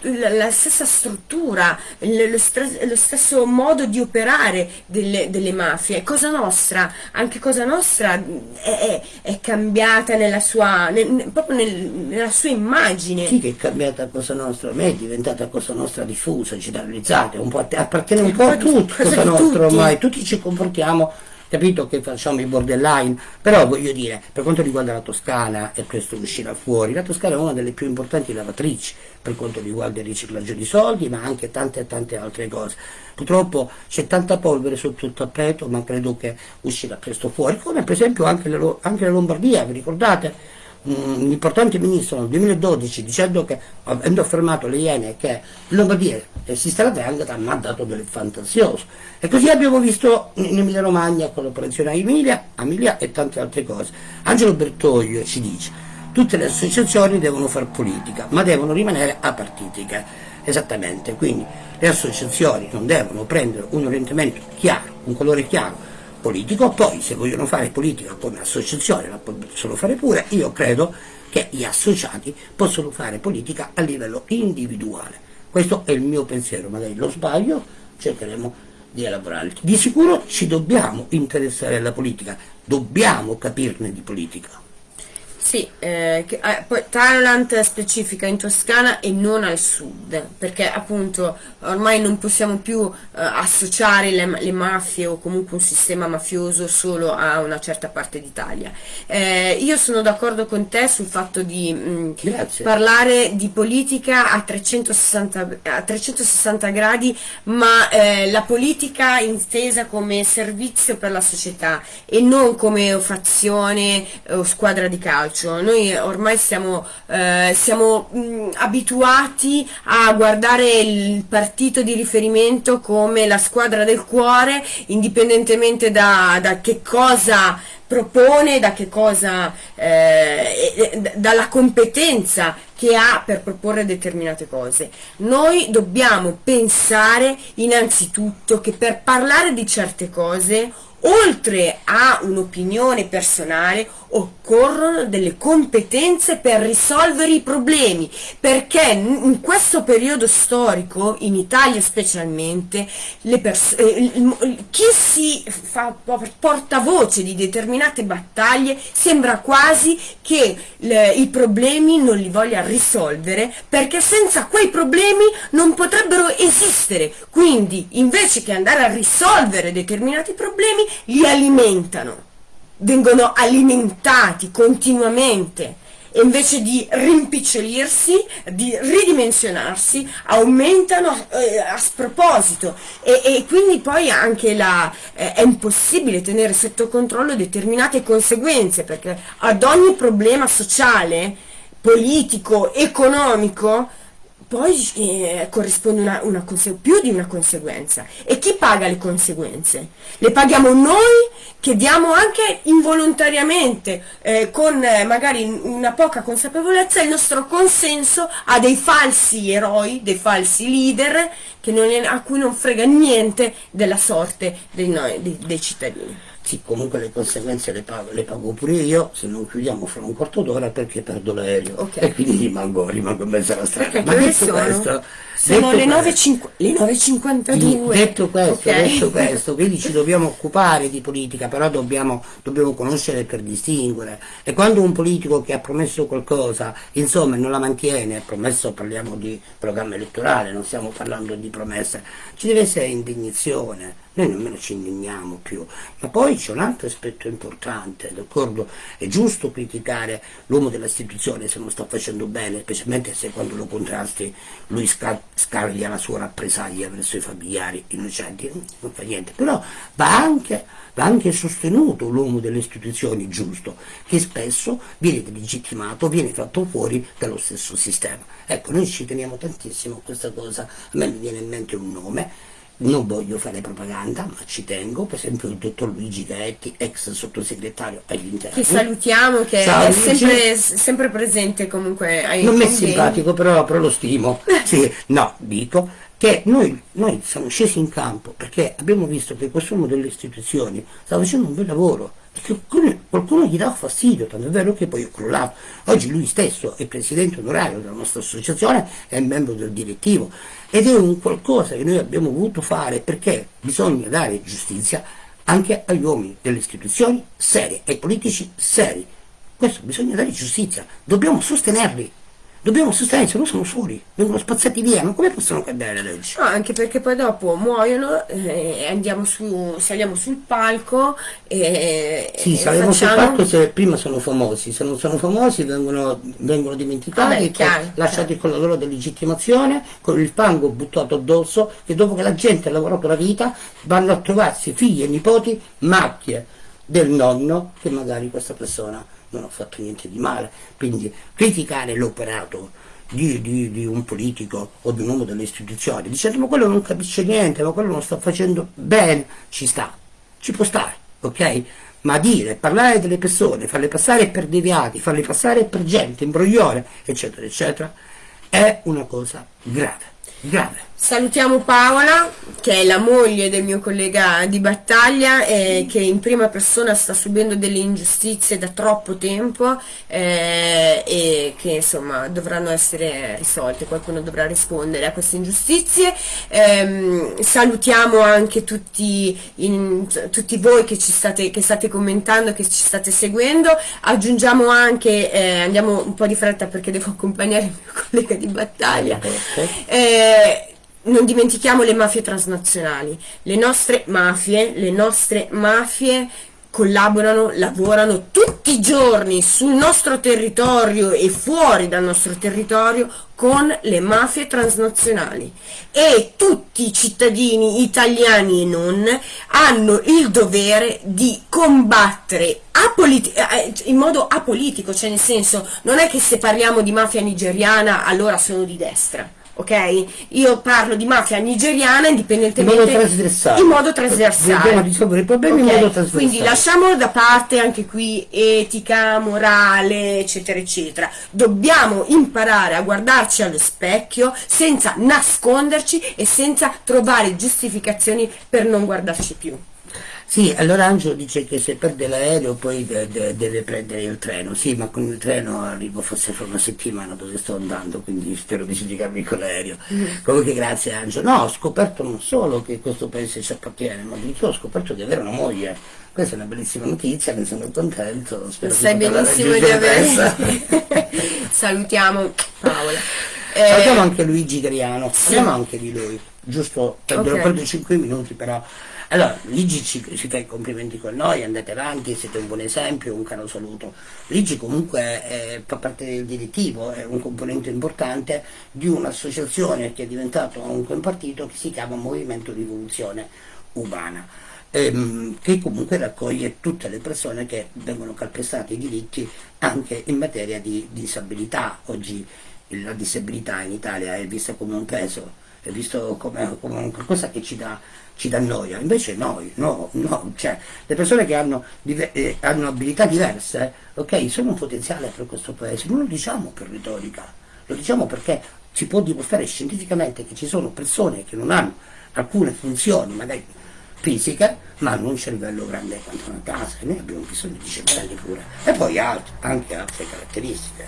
la stessa struttura, lo, lo, stesso modo di operare delle, delle mafie, cosa nostra, anche anche Cosa Nostra è, è, è cambiata nella sua, nel, proprio nel, nella sua immagine. Sì che è cambiata Cosa Nostra, a me è diventata Cosa Nostra diffusa, generalizzata, un po' appartiene un po' a tutti Cosa Nostra ormai, tutti ci comportiamo capito che facciamo i borderline, però voglio dire, per quanto riguarda la Toscana, e questo uscirà fuori, la Toscana è una delle più importanti lavatrici per quanto riguarda il riciclaggio di soldi, ma anche tante tante altre cose. Purtroppo c'è tanta polvere sotto il tappeto, ma credo che uscirà presto fuori, come per esempio anche la, anche la Lombardia, vi ricordate? un importante ministro nel 2012 dicendo che, avendo affermato le Iene che in Lombardia esiste la Drangheta, mi ha dato del fantasioso. E così abbiamo visto in Emilia Romagna con l'operazione Emilia, Emilia e tante altre cose. Angelo Bertoglio ci dice tutte le associazioni devono fare politica, ma devono rimanere apartitiche. Esattamente, quindi le associazioni non devono prendere un orientamento chiaro, un colore chiaro, politico, poi se vogliono fare politica come associazione la possono fare pure, io credo che gli associati possono fare politica a livello individuale. Questo è il mio pensiero, magari lo sbaglio, cercheremo di elaborare. Di sicuro ci dobbiamo interessare alla politica, dobbiamo capirne di politica. Sì, eh, che, eh, poi Thailand specifica in Toscana e non al sud, perché appunto ormai non possiamo più eh, associare le, le, mafie o comunque un sistema mafioso solo a una certa parte d'Italia. Eh, io sono d'accordo con te sul fatto di mh, mm, parlare di politica a 360, a 360 gradi, ma eh, la politica intesa come servizio per la società e non come fazione o squadra di calcio calcio, noi ormai siamo, eh, siamo mh, abituati a guardare il partito di riferimento come la squadra del cuore, indipendentemente da, da che cosa propone, da che cosa, eh, dalla competenza che ha per proporre determinate cose. Noi dobbiamo pensare innanzitutto che per parlare di certe cose oltre a un'opinione personale, occorrono delle competenze per risolvere i problemi, perché in questo periodo storico, in Italia specialmente, eh, chi si fa portavoce di determinate battaglie sembra quasi che i problemi non li voglia risolvere, perché senza quei problemi non potrebbero esistere. Quindi, invece che andare a risolvere determinati problemi, li alimentano, vengono alimentati continuamente e invece di rimpicciolirsi, di ridimensionarsi, aumentano eh, a sproposito. E, e, quindi poi anche la, eh, è impossibile tenere sotto controllo determinate conseguenze perché ad ogni problema sociale, politico, economico, poi eh, corrisponde una, una più di una conseguenza. E chi paga le conseguenze? Le paghiamo noi che diamo anche involontariamente, eh, con eh, magari una poca consapevolezza, il nostro consenso a dei falsi eroi, dei falsi leader è, a cui non frega niente della sorte dei, noi, dei, dei cittadini. Sì, comunque le conseguenze le pago, le pago, pure io, se non chiudiamo fra un quarto d'ora perché perdo l'aereo. Okay. E quindi rimango, rimango in mezzo alla strada. Ma detto sono? questo, sono le 9.52. Detto questo, okay. detto questo, quindi ci dobbiamo occupare di politica, però dobbiamo, dobbiamo, conoscere per distinguere. E quando un politico che ha promesso qualcosa, insomma, non la mantiene, promesso parliamo di programma elettorale, non stiamo parlando di promesse, ci deve essere indignazione noi nemmeno ci indigniamo più. Ma poi c'è un altro aspetto importante, d'accordo? È giusto criticare l'uomo dell'istituzione se non sta facendo bene, specialmente se quando lo contrasti lui scaglia la sua rappresaglia verso i familiari innocenti, non fa niente. Però va anche, va anche sostenuto l'uomo delle istituzioni giusto, che spesso viene delegittimato, viene fatto fuori dallo stesso sistema. Ecco, noi ci teniamo tantissimo a questa cosa, a me mi viene in mente un nome, non voglio fare propaganda, ma ci tengo, per esempio il dottor Luigi Gaetti, ex sottosegretario agli interni. Che salutiamo, che Ciao, è sempre, sempre, presente comunque ai Non mi è simpatico, però, però lo stimo. sì, no, dico che noi, noi, siamo scesi in campo perché abbiamo visto che quest'uomo delle istituzioni sta facendo un bel lavoro perché qualcuno, gli dà fastidio, tanto è vero che poi è crollato. Oggi lui stesso è presidente onorario della nostra associazione, è membro del direttivo ed è un qualcosa che noi abbiamo voluto fare perché bisogna dare giustizia anche agli uomini delle istituzioni serie, ai politici seri. Questo bisogna dare giustizia, dobbiamo sostenerli dobbiamo sostenere, se no sono soli, vengono spazzati via, ma come possono cambiare la legge? No, anche perché poi dopo muoiono e andiamo su, saliamo sul palco e Sì, saliamo facciamo... sul palco se prima sono famosi, se non sono famosi vengono, vengono dimenticati, Vabbè, chiaro, lasciati chiaro. con la loro delegittimazione, con il fango buttato addosso, e dopo che la gente ha lavorato la vita vanno a trovarsi figli e nipoti macchie del nonno che magari questa persona non ho fatto niente di male, quindi criticare l'operato di, di, di, un politico o di un uomo delle istituzioni, dicendo ma quello non capisce niente, ma quello non sta facendo bene, ci sta, ci può stare, ok? Ma dire, parlare delle persone, farle passare per deviati, farle passare per gente, imbroglione, eccetera, eccetera, è una cosa grave, grave. Salutiamo Paola, che è la moglie del mio collega di battaglia e che in prima persona sta subendo delle ingiustizie da troppo tempo eh, e che insomma dovranno essere risolte, qualcuno dovrà rispondere a queste ingiustizie. Eh, salutiamo anche tutti, in, tutti voi che, ci state, che state commentando, che ci state seguendo. Aggiungiamo anche, eh, andiamo un po' di fretta perché devo accompagnare il mio collega di battaglia. Eh, non dimentichiamo le mafie transnazionali, le nostre mafie, le nostre mafie collaborano, lavorano tutti i giorni sul nostro territorio e fuori dal nostro territorio con le mafie transnazionali. E tutti i cittadini italiani e non hanno il dovere di combattere eh, in modo apolitico, cioè nel senso non è che se parliamo di mafia nigeriana allora sono di destra ok? Io parlo di mafia nigeriana indipendentemente in modo trasversale. In modo trasversale. Dobbiamo risolvere i problemi okay. in modo trasversale. Quindi lasciamo da parte anche qui etica, morale, eccetera, eccetera. Dobbiamo imparare a guardarci allo specchio senza nasconderci e senza trovare giustificazioni per non guardarci più. Sì, allora Angelo dice che se perde l'aereo poi de de deve prendere il treno, sì, ma con il treno arrivo forse fra una settimana dove sto andando, quindi spero di giudicarmi con l'aereo. Mm. Comunque grazie Angelo. No, ho scoperto non solo che questo paese ci appartiene, ma addirittura ho scoperto di avere una moglie. Questa è una bellissima notizia, ne sono contento. Spero Sai benissimo di avere. Salutiamo Paola. Eh, Salutiamo anche Luigi Griano, parliamo anche di lui. giusto Ok. okay. 5 minuti però. Allora, Ligi ci, ci fa i complimenti con noi, andate avanti, siete un buon esempio, un caro saluto. Ligi comunque eh, fa parte del direttivo, è un componente importante di un'associazione che è diventato un partito che si chiama Movimento Rivoluzione Umana ehm, che comunque raccoglie tutte le persone che vengono calpestate i diritti anche in materia di disabilità. Oggi la disabilità in Italia è vista come un peso, è visto come, come qualcosa che ci dà, ci dà noia, invece noi, no, no, cioè le persone che hanno, eh, hanno abilità diverse, ok, sono un potenziale per questo paese, non lo diciamo per retorica, lo diciamo perché si può dimostrare scientificamente che ci sono persone che non hanno alcune funzioni, magari fisiche, ma hanno un cervello grande quanto una casa e noi abbiamo bisogno di cervelli pure. E poi alt- anche altre caratteristiche,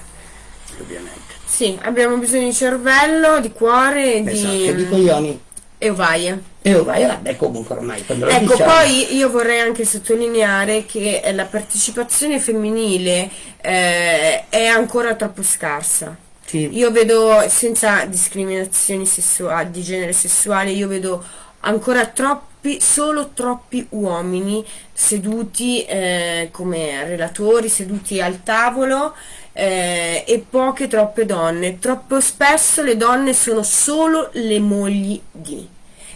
ovviamente. Sì, abbiamo bisogno di cervello, di cuore, di... Esatto, e di coglioni. e ovaie. E vai, vabbè, comunque ormai quando Ecco, diciamo, poi io vorrei anche sottolineare che la partecipazione femminile eh, è ancora troppo scarsa. sì, Io vedo, senza discriminazioni sessuali, di genere sessuale, io vedo ancora troppi, solo troppi uomini seduti eh, come relatori, seduti al tavolo eh, e poche troppe donne. Troppo spesso le donne sono solo le mogli di.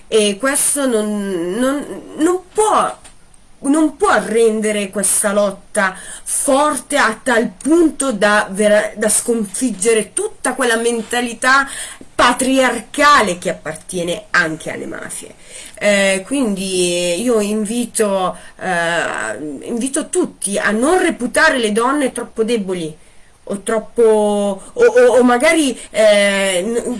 E questo non, non- non può non può rendere questa lotta forte a tal punto da, da sconfiggere tutta quella mentalità patriarcale che appartiene anche alle mafie. Eh, quindi io invito, eh, invito tutti a non reputare le donne troppo deboli o troppo o, o- o magari, eh,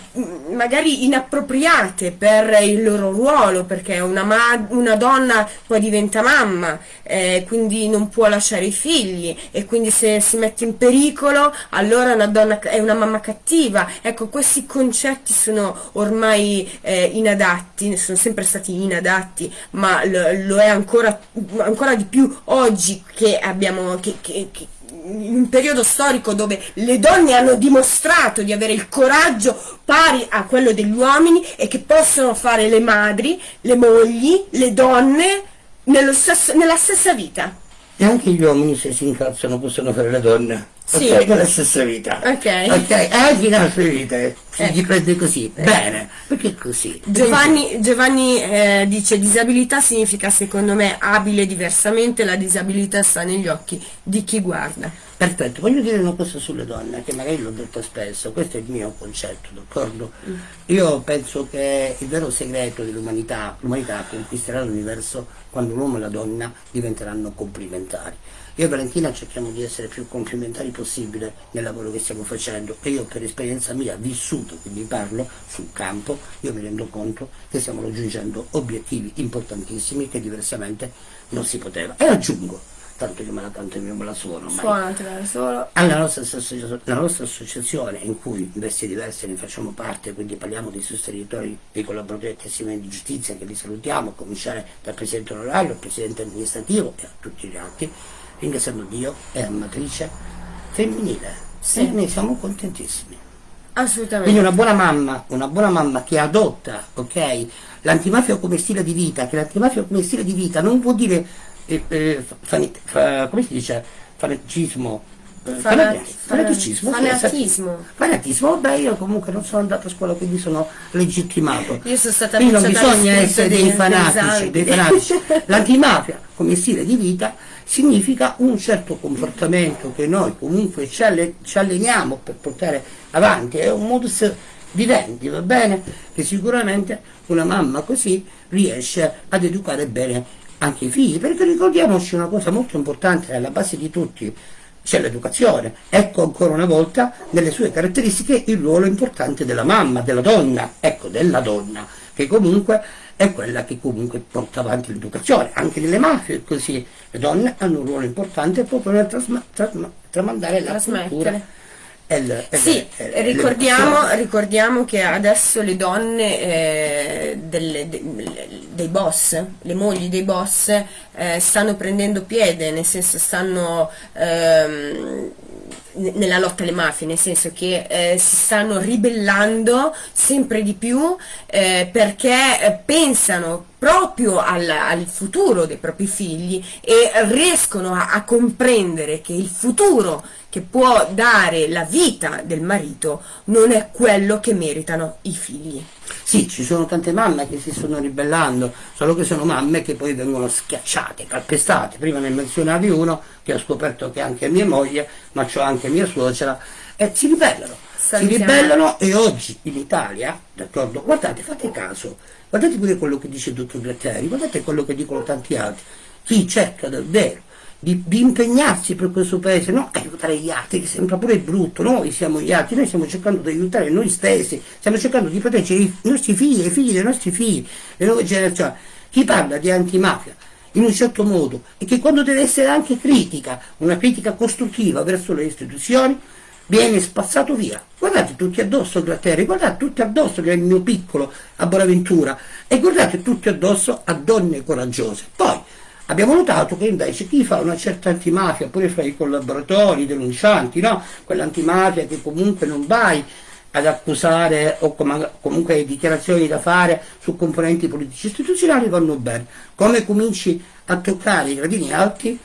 magari inappropriate per il loro ruolo perché una, una donna poi diventa mamma eh, quindi non può lasciare i figli e quindi se si mette in pericolo allora una donna è una mamma cattiva. Ecco questi concetti sono ormai eh, inadatti sono sempre stati inadatti ma lo, lo è ancora, ancora di più oggi che abbiamo che- che- che- un periodo storico dove le donne hanno dimostrato di avere il coraggio pari a quello degli uomini e che possono fare le madri, le mogli, le donne stesso- nella stessa vita. e anche gli uomini se si incazzano possono fare le donne. Sì. Ok, nella stessa vita. Ok. Ok, anche in altre vite si Ecco. gli prende così. Bene, perché così? Giovanni, Giovanni eh, dice disabilità significa secondo me abile diversamente, la disabilità sta negli occhi di chi guarda. Perfetto, voglio dire una cosa sulle donne, che magari l'ho detto spesso, questo è il mio concetto, d'accordo? Io penso che il vero segreto dell'umanità, l'umanità conquisterà l'universo quando l'uomo e la donna diventeranno complementari. Io e Valentina cerchiamo di essere più complementari possibile nel lavoro che stiamo facendo e io per esperienza mia vissuto, quindi parlo sul campo, io mi rendo conto che stiamo raggiungendo obiettivi importantissimi che diversamente non si poteva. E aggiungo, tanto che me la canto io me la suono, ma Suonatela solo. alla nostra, la nostra associazione in cui in vesti diverse ne facciamo parte, quindi parliamo dei sostenitori, dei collaboratori del testimone di giustizia che li salutiamo, a cominciare dal Presidente onorario, al Presidente amministrativo e a tutti gli altri, ringraziando Dio a matrice femminile. Sì. E noi siamo contentissimi. Assolutamente. Quindi una buona mamma, una buona mamma che adotta, ok, l'antimafia come stile di vita, che l'antimafia come stile di vita non vuol dire, eh, eh, come si dice, fanatismo, eh, Fana- fanati- fanatismo, fanatismo. esatto. vabbè io comunque non sono andato a scuola quindi sono legittimato. Io sono stata Quindi non bisogna essere dei- fanatici, dei fanatici. L'antimafia come stile di vita significa un certo comportamento che noi comunque ci, alle- ci alleniamo per portare avanti, è un modus vivendi, va bene? Che sicuramente una mamma così riesce ad educare bene anche i figli, perché ricordiamoci una cosa molto importante, alla base di tutti c'è l'educazione. Ecco ancora una volta nelle sue caratteristiche il ruolo importante della mamma, della donna, ecco della donna, che comunque è quella che comunque porta avanti l'educazione. Anche nelle mafie così, le donne hanno un ruolo importante proprio nel tramandare la cultura. E Sì, e ricordiamo, ricordiamo che adesso le donne eh, delle- de- dei boss, le mogli dei boss, eh, stanno prendendo piede, nel senso stanno ehm, nella lotta alle mafie, nel senso che eh, si stanno ribellando sempre di più eh, perché eh, pensano proprio al, al, futuro dei propri figli e riescono a, a comprendere che il futuro che può dare la vita del marito non è quello che meritano i figli. Sì, ci sono tante mamme che si stanno ribellando, solo che sono mamme che poi vengono schiacciate, calpestate. Prima ne menzionavi uno che ho scoperto che è anche mia moglie, ma c'ho anche mia suocera, e si ribellano. Salutiamo. Si ribellano e oggi in Italia, d'accordo, guardate, fate caso, guardate pure quello che dice il dottor Gratteri, guardate quello che dicono tanti altri. Chi cerca davvero di, di, impegnarsi per questo paese, non aiutare gli altri, che sembra pure brutto, noi siamo gli altri, noi stiamo cercando di aiutare noi stessi, stiamo cercando di proteggere i nostri figli, i figli dei nostri figli, le nuove generazioni. Chi parla di antimafia in un certo modo e che quando deve essere anche critica, una critica costruttiva verso le istituzioni, viene spazzato via. Guardate tutti addosso Gratteri, guardate tutti addosso che è il mio piccolo a Bonaventura e guardate tutti addosso a donne coraggiose. Poi Abbiamo notato che invece chi fa una certa antimafia, pure fra i collaboratori, i denuncianti, no? quell'antimafia che comunque non vai ad accusare o comunque hai dichiarazioni da fare su componenti politici istituzionali vanno bene. Come cominci a toccare i gradini alti,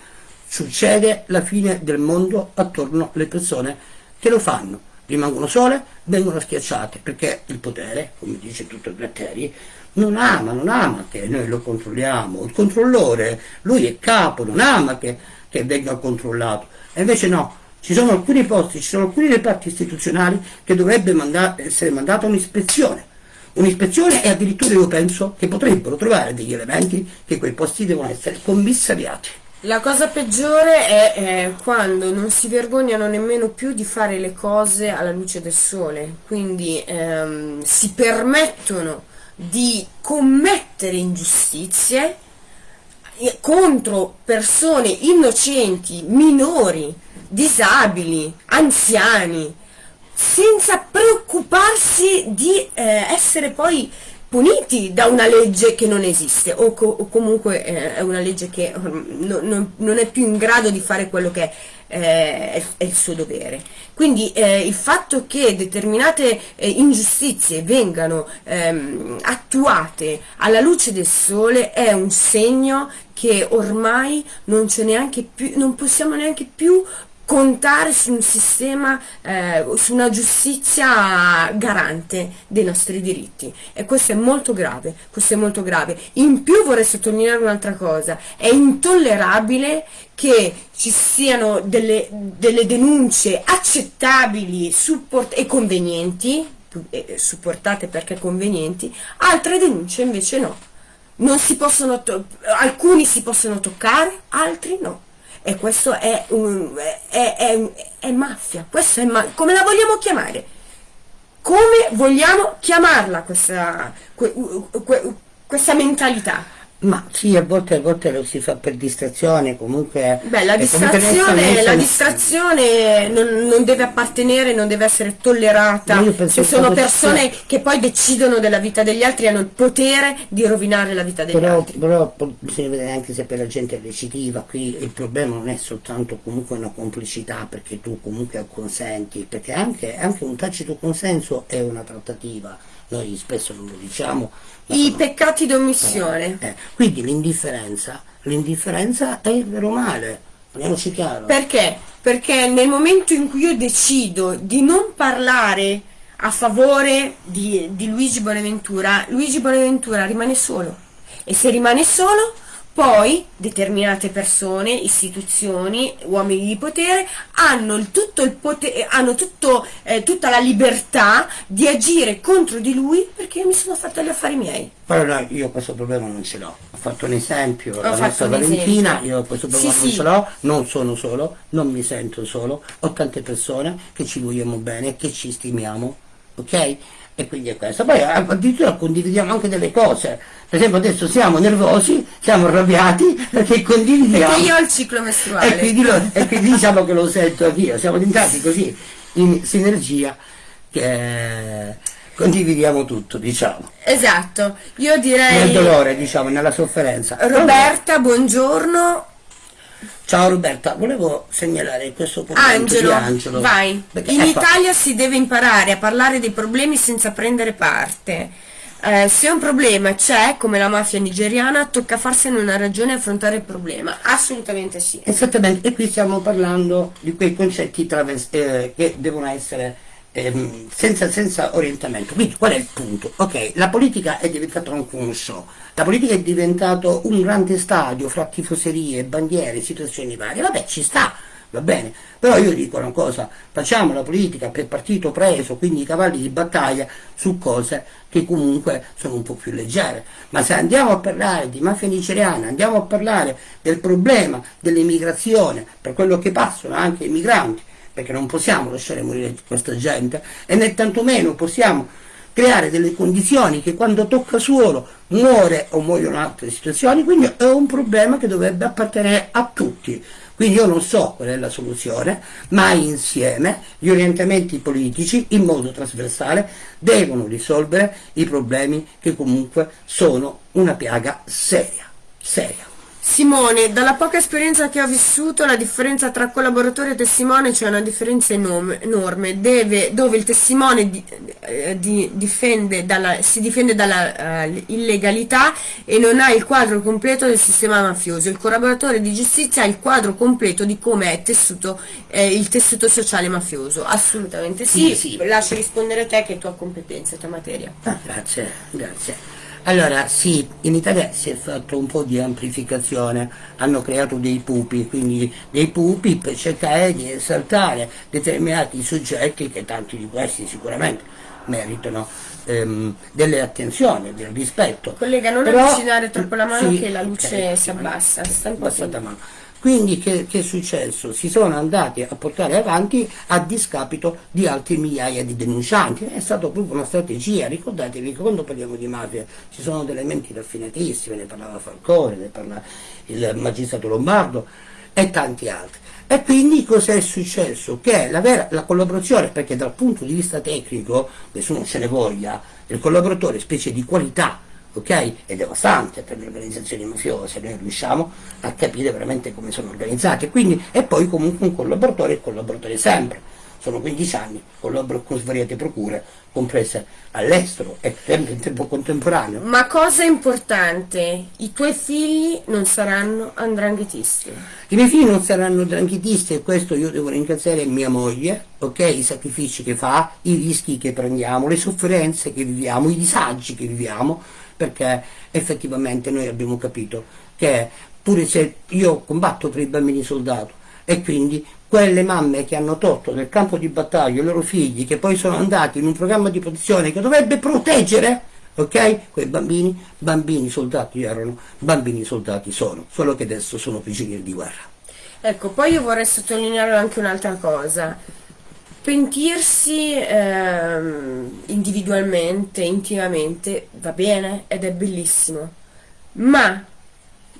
succede la fine del mondo attorno alle persone che lo fanno. Rimangono sole, vengono schiacciate, perché il potere, come dice tutto Gratteri, non ama, non ama che noi lo controlliamo, il controllore, lui è capo, non ama che, che venga controllato, e invece no, ci sono alcuni posti, ci sono alcuni reparti istituzionali che dovrebbe manda essere mandata un'ispezione, un'ispezione e addirittura io penso che potrebbero trovare degli elementi che quei posti devono essere commissariati. La cosa peggiore è eh, quando non si vergognano nemmeno più di fare le cose alla luce del sole, quindi ehm, si permettono di commettere ingiustizie contro persone innocenti, minori, disabili, anziani, senza preoccuparsi di eh, essere poi puniti da una legge che non esiste o, co o comunque eh, è una legge che no, no, non è più in grado di fare quello che eh, è, il suo dovere. Quindi eh, il fatto che determinate eh, ingiustizie vengano ehm, attuate alla luce del sole è un segno che ormai non, più, non possiamo neanche più contare su un sistema, eh, su una giustizia garante dei nostri diritti e questo è molto grave, questo è molto grave. In più vorrei sottolineare un'altra cosa, è intollerabile che ci siano delle, delle denunce accettabili e convenienti, eh, supportate perché convenienti, altre denunce invece no. Si possono alcuni si possono toccare, altri no e questo è, un, è, è, è mafia, questo è ma come la vogliamo chiamare? Come vogliamo chiamarla questa, que, que, questa mentalità? Ma sì, a volte, a volte lo si fa per distrazione, comunque... Beh, la distrazione, la distrazione non, non, deve appartenere, non deve essere tollerata. Se sono persone sia... che poi decidono della vita degli altri, hanno il potere di rovinare la vita degli però, altri. Però bisogna vedere anche se per la gente è recidiva, qui il problema non è soltanto comunque una complicità perché tu comunque acconsenti, perché anche, anche un tacito consenso è una trattativa noi spesso non lo diciamo. I sono... peccati d'omissione. Eh, eh. Quindi l'indifferenza, l'indifferenza è il vero male, parliamoci chiaro. Perché? Perché nel momento in cui io decido di non parlare a favore di, di Luigi Bonaventura, Luigi Bonaventura rimane solo. E se rimane solo, poi determinate persone, istituzioni, uomini di potere hanno, il tutto il potere, hanno tutto, eh, tutta la libertà di agire contro di lui perché io mi sono fatta gli affari miei. Allora io questo problema non ce l'ho. Ho fatto un esempio, ho la nostra Valentina, io questo problema sì, non sì. ce l'ho, non sono solo, non mi sento solo, ho tante persone che ci vogliamo bene, che ci stimiamo, ok? E quindi è questo. Poi addirittura condividiamo anche delle cose. Per esempio adesso siamo nervosi, siamo arrabbiati perché condividiamo. Perché io ho il ciclo mestruale. E quindi, lo, e quindi diciamo che lo sento anch'io, siamo diventati così in sinergia che condividiamo tutto, diciamo. Esatto, io direi... Nel dolore, diciamo, nella sofferenza. Roberta, buongiorno. Ciao Roberta, volevo segnalare questo commento Angelo, di Angelo. vai. Perché, In ecco, Italia si deve imparare a parlare dei problemi senza prendere parte. Eh, se un problema c'è, come la mafia nigeriana, tocca farsene una ragione e affrontare il problema. Assolutamente sì. Esattamente, e qui stiamo parlando di quei concetti eh, che devono essere ehm, senza, senza orientamento. Quindi qual è il punto? Ok, la politica è diventata un show, la politica è diventato un grande stadio fra tifoserie, bandiere, situazioni varie, vabbè ci sta, va bene, però io dico una cosa, facciamo la politica per partito preso, quindi i cavalli di battaglia su cose che comunque sono un po' più leggere, ma se andiamo a parlare di mafia nigeriana, andiamo a parlare del problema dell'immigrazione, per quello che passano anche i migranti, perché non possiamo lasciare morire questa gente e né tantomeno possiamo creare delle condizioni che quando tocca suolo muore o muoiono altre situazioni, quindi è un problema che dovrebbe appartenere a tutti. Quindi io non so qual è la soluzione, ma insieme gli orientamenti politici in modo trasversale devono risolvere i problemi che comunque sono una piaga seria, seria. Simone, dalla poca esperienza che ho vissuto, la differenza tra collaboratore e testimone c'è una differenza enorme, deve, dove il testimone di, eh, di, difende dalla, si difende dalla uh, illegalità e non ha il quadro completo del sistema mafioso. Il collaboratore di giustizia ha il quadro completo di come è tessuto, eh, il tessuto sociale mafioso. Assolutamente sì. Sì, sì. Lascio rispondere te che è tua competenza, tua materia. Ah, grazie, grazie. Allora, sì, in Italia si è fatto un po' di amplificazione, hanno creato dei pupi, quindi dei pupi per cercare di esaltare determinati soggetti che tanti di questi sicuramente meritano ehm, delle attenzioni, del rispetto. Collega, non Però- avvicinare troppo la mano sì, che la luce ok, si abbassa. Sta un po'. Quindi che, che è successo? Si sono andati a portare avanti a discapito di altri migliaia di denuncianti. È stata proprio una strategia, ricordatevi che quando parliamo di mafia ci sono delle menti raffinatissime, ne parlava Falcone, ne parla il magistrato Lombardo e tanti altri. E quindi cos'è successo? Che la, vera, la collaborazione, perché dal punto di vista tecnico, nessuno ce ne voglia, il collaboratore specie di qualità, ok? È devastante per le organizzazioni mafiose, noi riusciamo a capire veramente come sono organizzate. Quindi, e poi comunque un collaboratore è collaboratore sempre. Sono 15 anni, collaboro con svariate procure, comprese all'estero e sempre in tempo contemporaneo. Ma cosa importante, i tuoi figli non saranno andranghetisti. I miei figli non saranno dranghetisti e questo io devo ringraziare mia moglie, ok? I sacrifici che fa, i rischi che prendiamo, le sofferenze che viviamo, i disagi che viviamo, perché effettivamente noi abbiamo capito che pure se io combatto per i bambini soldato e quindi quelle mamme che hanno tolto nel campo di battaglia i loro figli, che poi sono andati in un programma di protezione che dovrebbe proteggere, ok? Quei bambini, bambini soldati erano, bambini soldati sono, solo che adesso sono prigionieri di guerra. Ecco, poi io vorrei sottolineare anche un'altra cosa. Pentirsi ehm, individualmente, intimamente, va bene ed è bellissimo, ma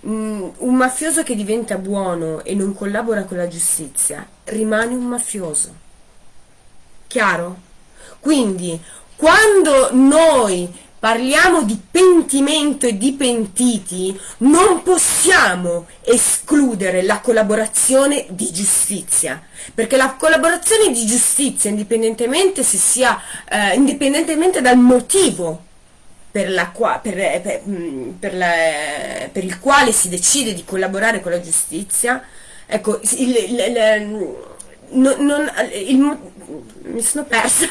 mm, un mafioso che diventa buono e non collabora con la giustizia rimane un mafioso. Chiaro? Quindi, quando noi parliamo di pentimento e di pentiti, non possiamo escludere la collaborazione di giustizia, perché la collaborazione di giustizia, indipendentemente sia, eh, indipendentemente dal motivo per, la per- per- mm, per la- per il quale si decide di collaborare con la giustizia, ecco, il, il- il- non- non- il mi sono persa.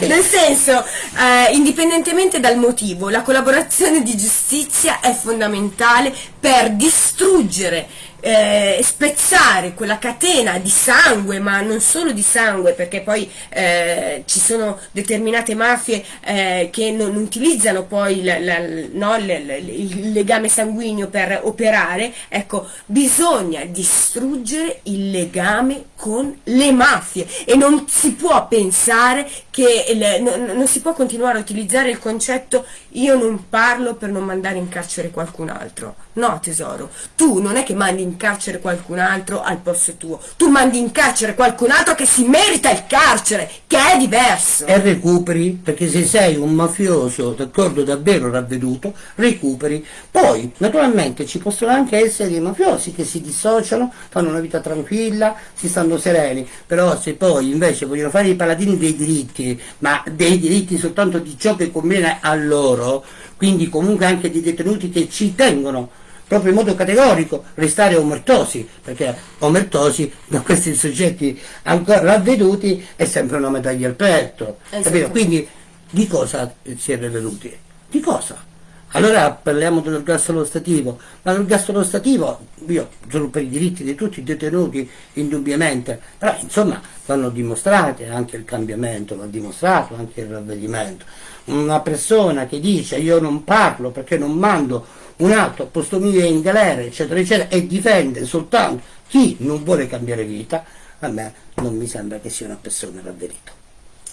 Nel senso eh, indipendentemente dal motivo la collaborazione di giustizia è fondamentale per distruggere eh, spezzare quella catena di sangue ma non solo di sangue perché poi eh, ci sono determinate mafie eh, che non utilizzano poi la- la- no, l- l- il legame sanguigno per operare. Ecco bisogna distruggere il legame con le mafie e non si può pensare che il, non, non si può continuare a utilizzare il concetto io non parlo per non mandare in carcere qualcun altro. No tesoro, tu non è che mandi in carcere qualcun altro al posto tuo, tu mandi in carcere qualcun altro che si merita il carcere, che è diverso. E recuperi, perché se sei un mafioso, d'accordo, davvero ravveduto, recuperi. Poi, naturalmente, ci possono anche essere dei mafiosi che si dissociano, fanno una vita tranquilla, si stanno sereni, però se poi invece vogliono fare i paladini dei diritti, ma dei diritti soltanto di ciò che conviene a loro, quindi comunque anche di detenuti che ci tengono proprio in modo categorico restare omertosi, perché omertosi da questi soggetti ancora ravveduti è sempre una medaglia al petto. Esatto. Quindi di cosa si è ravveduti? Di cosa? Allora parliamo dell'ergastolo stativo, ma l'ergastolo stativo, io sono per i diritti di tutti i detenuti indubbiamente, però insomma vanno dimostrate anche il cambiamento, va dimostrato anche il ravvedimento. Una persona che dice io non parlo perché non mando un altro posto mio in galera, eccetera, eccetera, e difende soltanto chi non vuole cambiare vita, a me non mi sembra che sia una persona ravverita.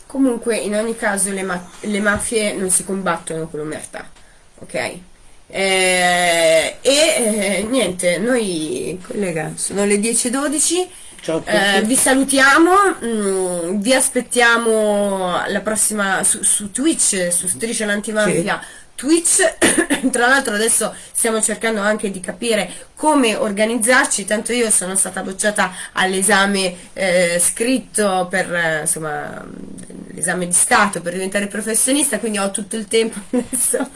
Comunque, in ogni caso, le, ma le mafie non si combattono con l'omertà, ok? Eh, e eh, niente, noi collega, sono le 10.12. Ciao eh, vi salutiamo, mh, mm, vi aspettiamo la prossima su, su Twitch, su Striscia l'Antimafia. Sì Twitch, tra l'altro adesso stiamo cercando anche di capire come organizzarci, tanto io sono stata bocciata all'esame eh, scritto per eh, insomma l'esame di Stato per diventare professionista, quindi ho tutto il tempo adesso.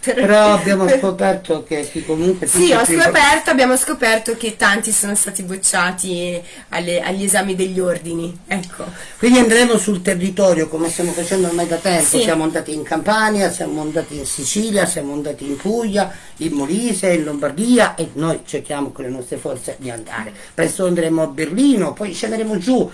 Per, Però abbiamo per... scoperto che chi comunque... Sì, ho scoperto, abbiamo scoperto che tanti sono stati bocciati alle, agli esami degli ordini, ecco. Quindi andremo sul territorio come stiamo facendo ormai da tempo, sì. siamo andati in Campania, siamo andati in Sicilia, siamo andati in Puglia, in Molise, in Lombardia e noi cerchiamo con le nostre forze di andare. Presto andremo a Berlino, poi scenderemo giù,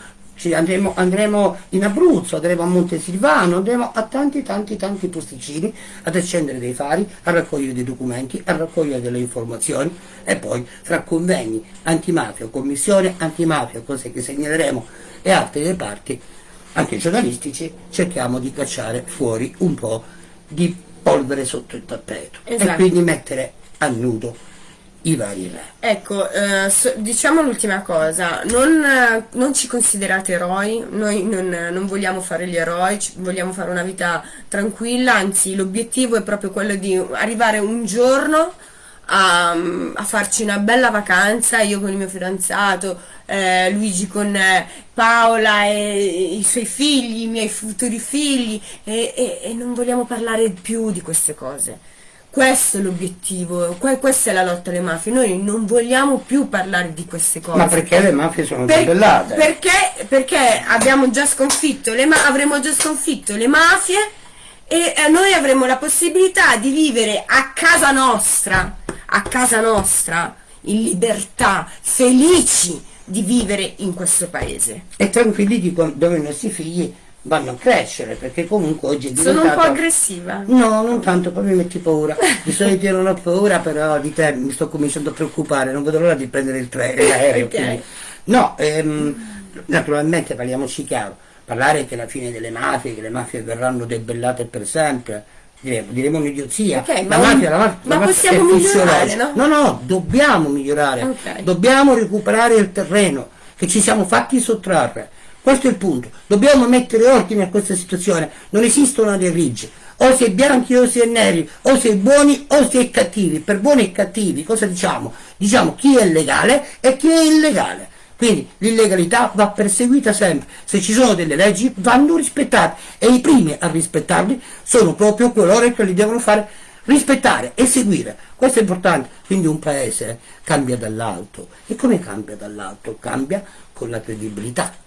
andremo, andremo, in Abruzzo, andremo a Montesilvano, andremo a tanti tanti tanti posticini ad accendere dei fari, a raccogliere dei documenti, a raccogliere delle informazioni e poi fra convegni antimafia, commissione antimafia, cose che segnaleremo e altre reparti, anche giornalistici, cerchiamo di cacciare fuori un po' di polvere sotto il tappeto esatto. e quindi mettere a nudo i vari re. Ecco, eh, so, diciamo l'ultima cosa, non, eh, non, ci considerate eroi, noi non, non, vogliamo fare gli eroi, vogliamo fare una vita tranquilla, anzi l'obiettivo è proprio quello di arrivare un giorno a, a, farci una bella vacanza, io con il mio fidanzato, eh, Luigi con eh, Paola e i suoi figli, i miei futuri figli e, e, e non vogliamo parlare più di queste cose questo è l'obiettivo, questa è la lotta alle mafie. Noi non vogliamo più parlare di queste cose. Ma perché le mafie sono per, debellate? Perché, perché abbiamo già sconfitto le avremo già sconfitto le mafie e eh, noi avremo la possibilità di vivere a casa nostra, a casa nostra, in libertà, felici di vivere in questo paese. E tranquilli di dove i nostri figli vanno a crescere perché comunque oggi è diventato... Sono un po' aggressiva. No, non tanto, poi mi metti paura. Di solito non ho paura, però di te mi sto cominciando a preoccupare, non vedo l'ora di prendere il treno, l'aereo. okay. No, ehm, naturalmente parliamoci chiaro, parlare che la fine delle mafie, che le mafie verranno debellate per sempre, diremo, diremo un'idiozia. Okay, la, mafia, la mafia, ma la mafia possiamo migliorare, no? No, no, dobbiamo migliorare, okay. dobbiamo recuperare il terreno che ci siamo fatti sottrarre questo è il punto. Dobbiamo mettere ordine a questa situazione. Non esistono dei riggi. O si è bianchi o si è neri, o si è buoni o si è cattivi. Per buoni e cattivi cosa diciamo? Diciamo chi è legale e chi è illegale. Quindi l'illegalità va perseguita sempre. Se ci sono delle leggi vanno rispettate e i primi a rispettarli sono proprio coloro che li devono fare rispettare e seguire. Questo è importante. Quindi un paese cambia dall'alto. E come cambia dall'alto? Cambia con la credibilità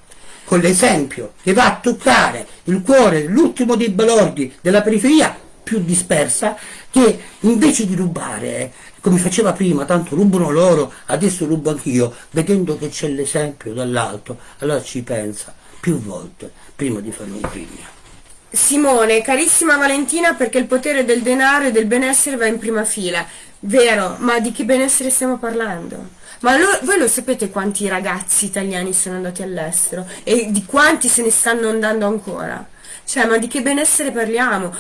con l'esempio che va a toccare il cuore dell'ultimo dei balordi della periferia più dispersa che invece di rubare come faceva prima, tanto rubano loro, adesso rubo anch'io, vedendo che c'è l'esempio dall'alto, allora ci pensa più volte prima di fare un pigno. Simone, carissima Valentina, perché il potere del denaro e del benessere va in prima fila. Vero, ma di che benessere stiamo parlando? Ma lo- voi lo sapete quanti ragazzi italiani sono andati all'estero e di quanti se ne stanno andando ancora? Cioè, ma di che benessere parliamo?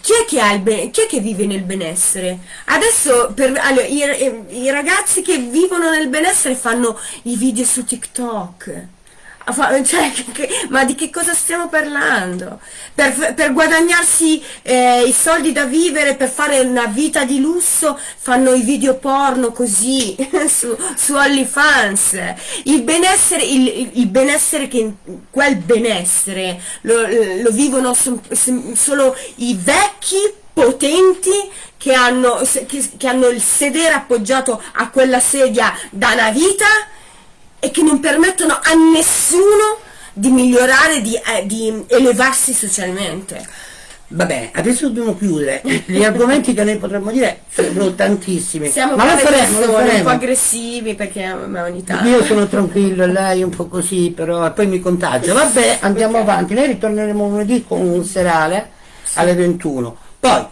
Chi è che, ha il be- chi è che vive nel benessere? Adesso per, allora, i, i ragazzi che vivono nel benessere fanno i video su TikTok. Cioè, che, ma di che cosa stiamo parlando? Per, per guadagnarsi eh, i soldi da vivere, per fare una vita di lusso, fanno i video porno così su, su OnlyFans. Il benessere, il, il benessere che quel benessere lo, lo vivono so, solo i vecchi potenti che hanno, che, che hanno il sedere appoggiato a quella sedia da una vita e che non permettono a nessuno di migliorare, di, eh, di elevarsi socialmente. Vabbè, adesso dobbiamo chiudere. Gli argomenti che noi potremmo dire sono tantissimi. Siamo ma lo faremo, lo faremo. un po' aggressivi perché ogni tanto. Io sono tranquillo, lei un po' così, però poi mi contagio. Vabbè, andiamo okay. avanti. Noi ritorneremo lunedì con un serale sì. alle 21. Poi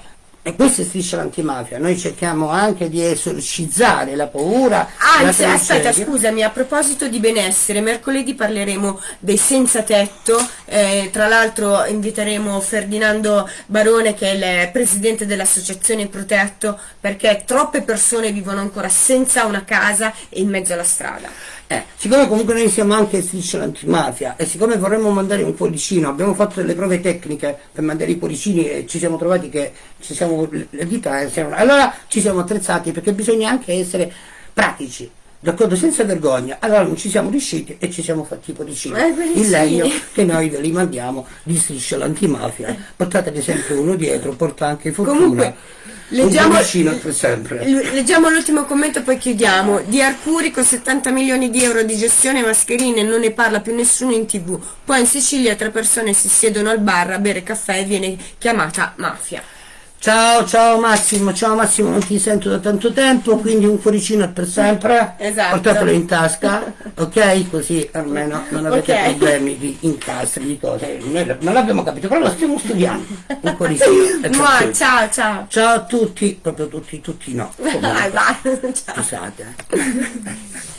e questa è striscia l'antimafia, noi cerchiamo anche di esorcizzare la paura. Anzi, la aspetta, scusami, a proposito di benessere, mercoledì parleremo dei senza tetto, eh, tra l'altro inviteremo Ferdinando Barone che è il presidente dell'associazione Protetto, perché troppe persone vivono ancora senza una casa e in mezzo alla strada. Eh, siccome comunque noi siamo anche striscia l'antimafia e siccome vorremmo mandare un cuoricino, abbiamo fatto delle prove tecniche per mandare i cuoricini e ci siamo trovati che ci siamo, le dita, eh, allora ci siamo attrezzati perché bisogna anche essere pratici d'accordo? Senza vergogna. Allora non ci siamo riusciti e ci siamo fatti i cuoricini. Eh, il legno che noi ve li mandiamo di striscia l'antimafia portatene sempre uno dietro porta anche fortuna. Comunque, Leggiamo, leggiamo l'ultimo commento poi chiudiamo. Di Arcuri con 70 milioni di euro di gestione mascherine non ne parla più nessuno in tv. Poi in Sicilia tre persone si siedono al bar a bere caffè e viene chiamata mafia. Ciao, ciao Massimo, ciao Massimo, non ti sento da tanto tempo, quindi un cuoricino per sempre, esatto. portatelo in tasca, ok? Così almeno non avete okay. problemi di incastri, di cose. Noi non l'abbiamo capito, però lo stiamo studiando. Un cuoricino. no, ciao, ciao. Ciao a tutti, proprio tutti, tutti no. Vai, vai, ciao. Scusate.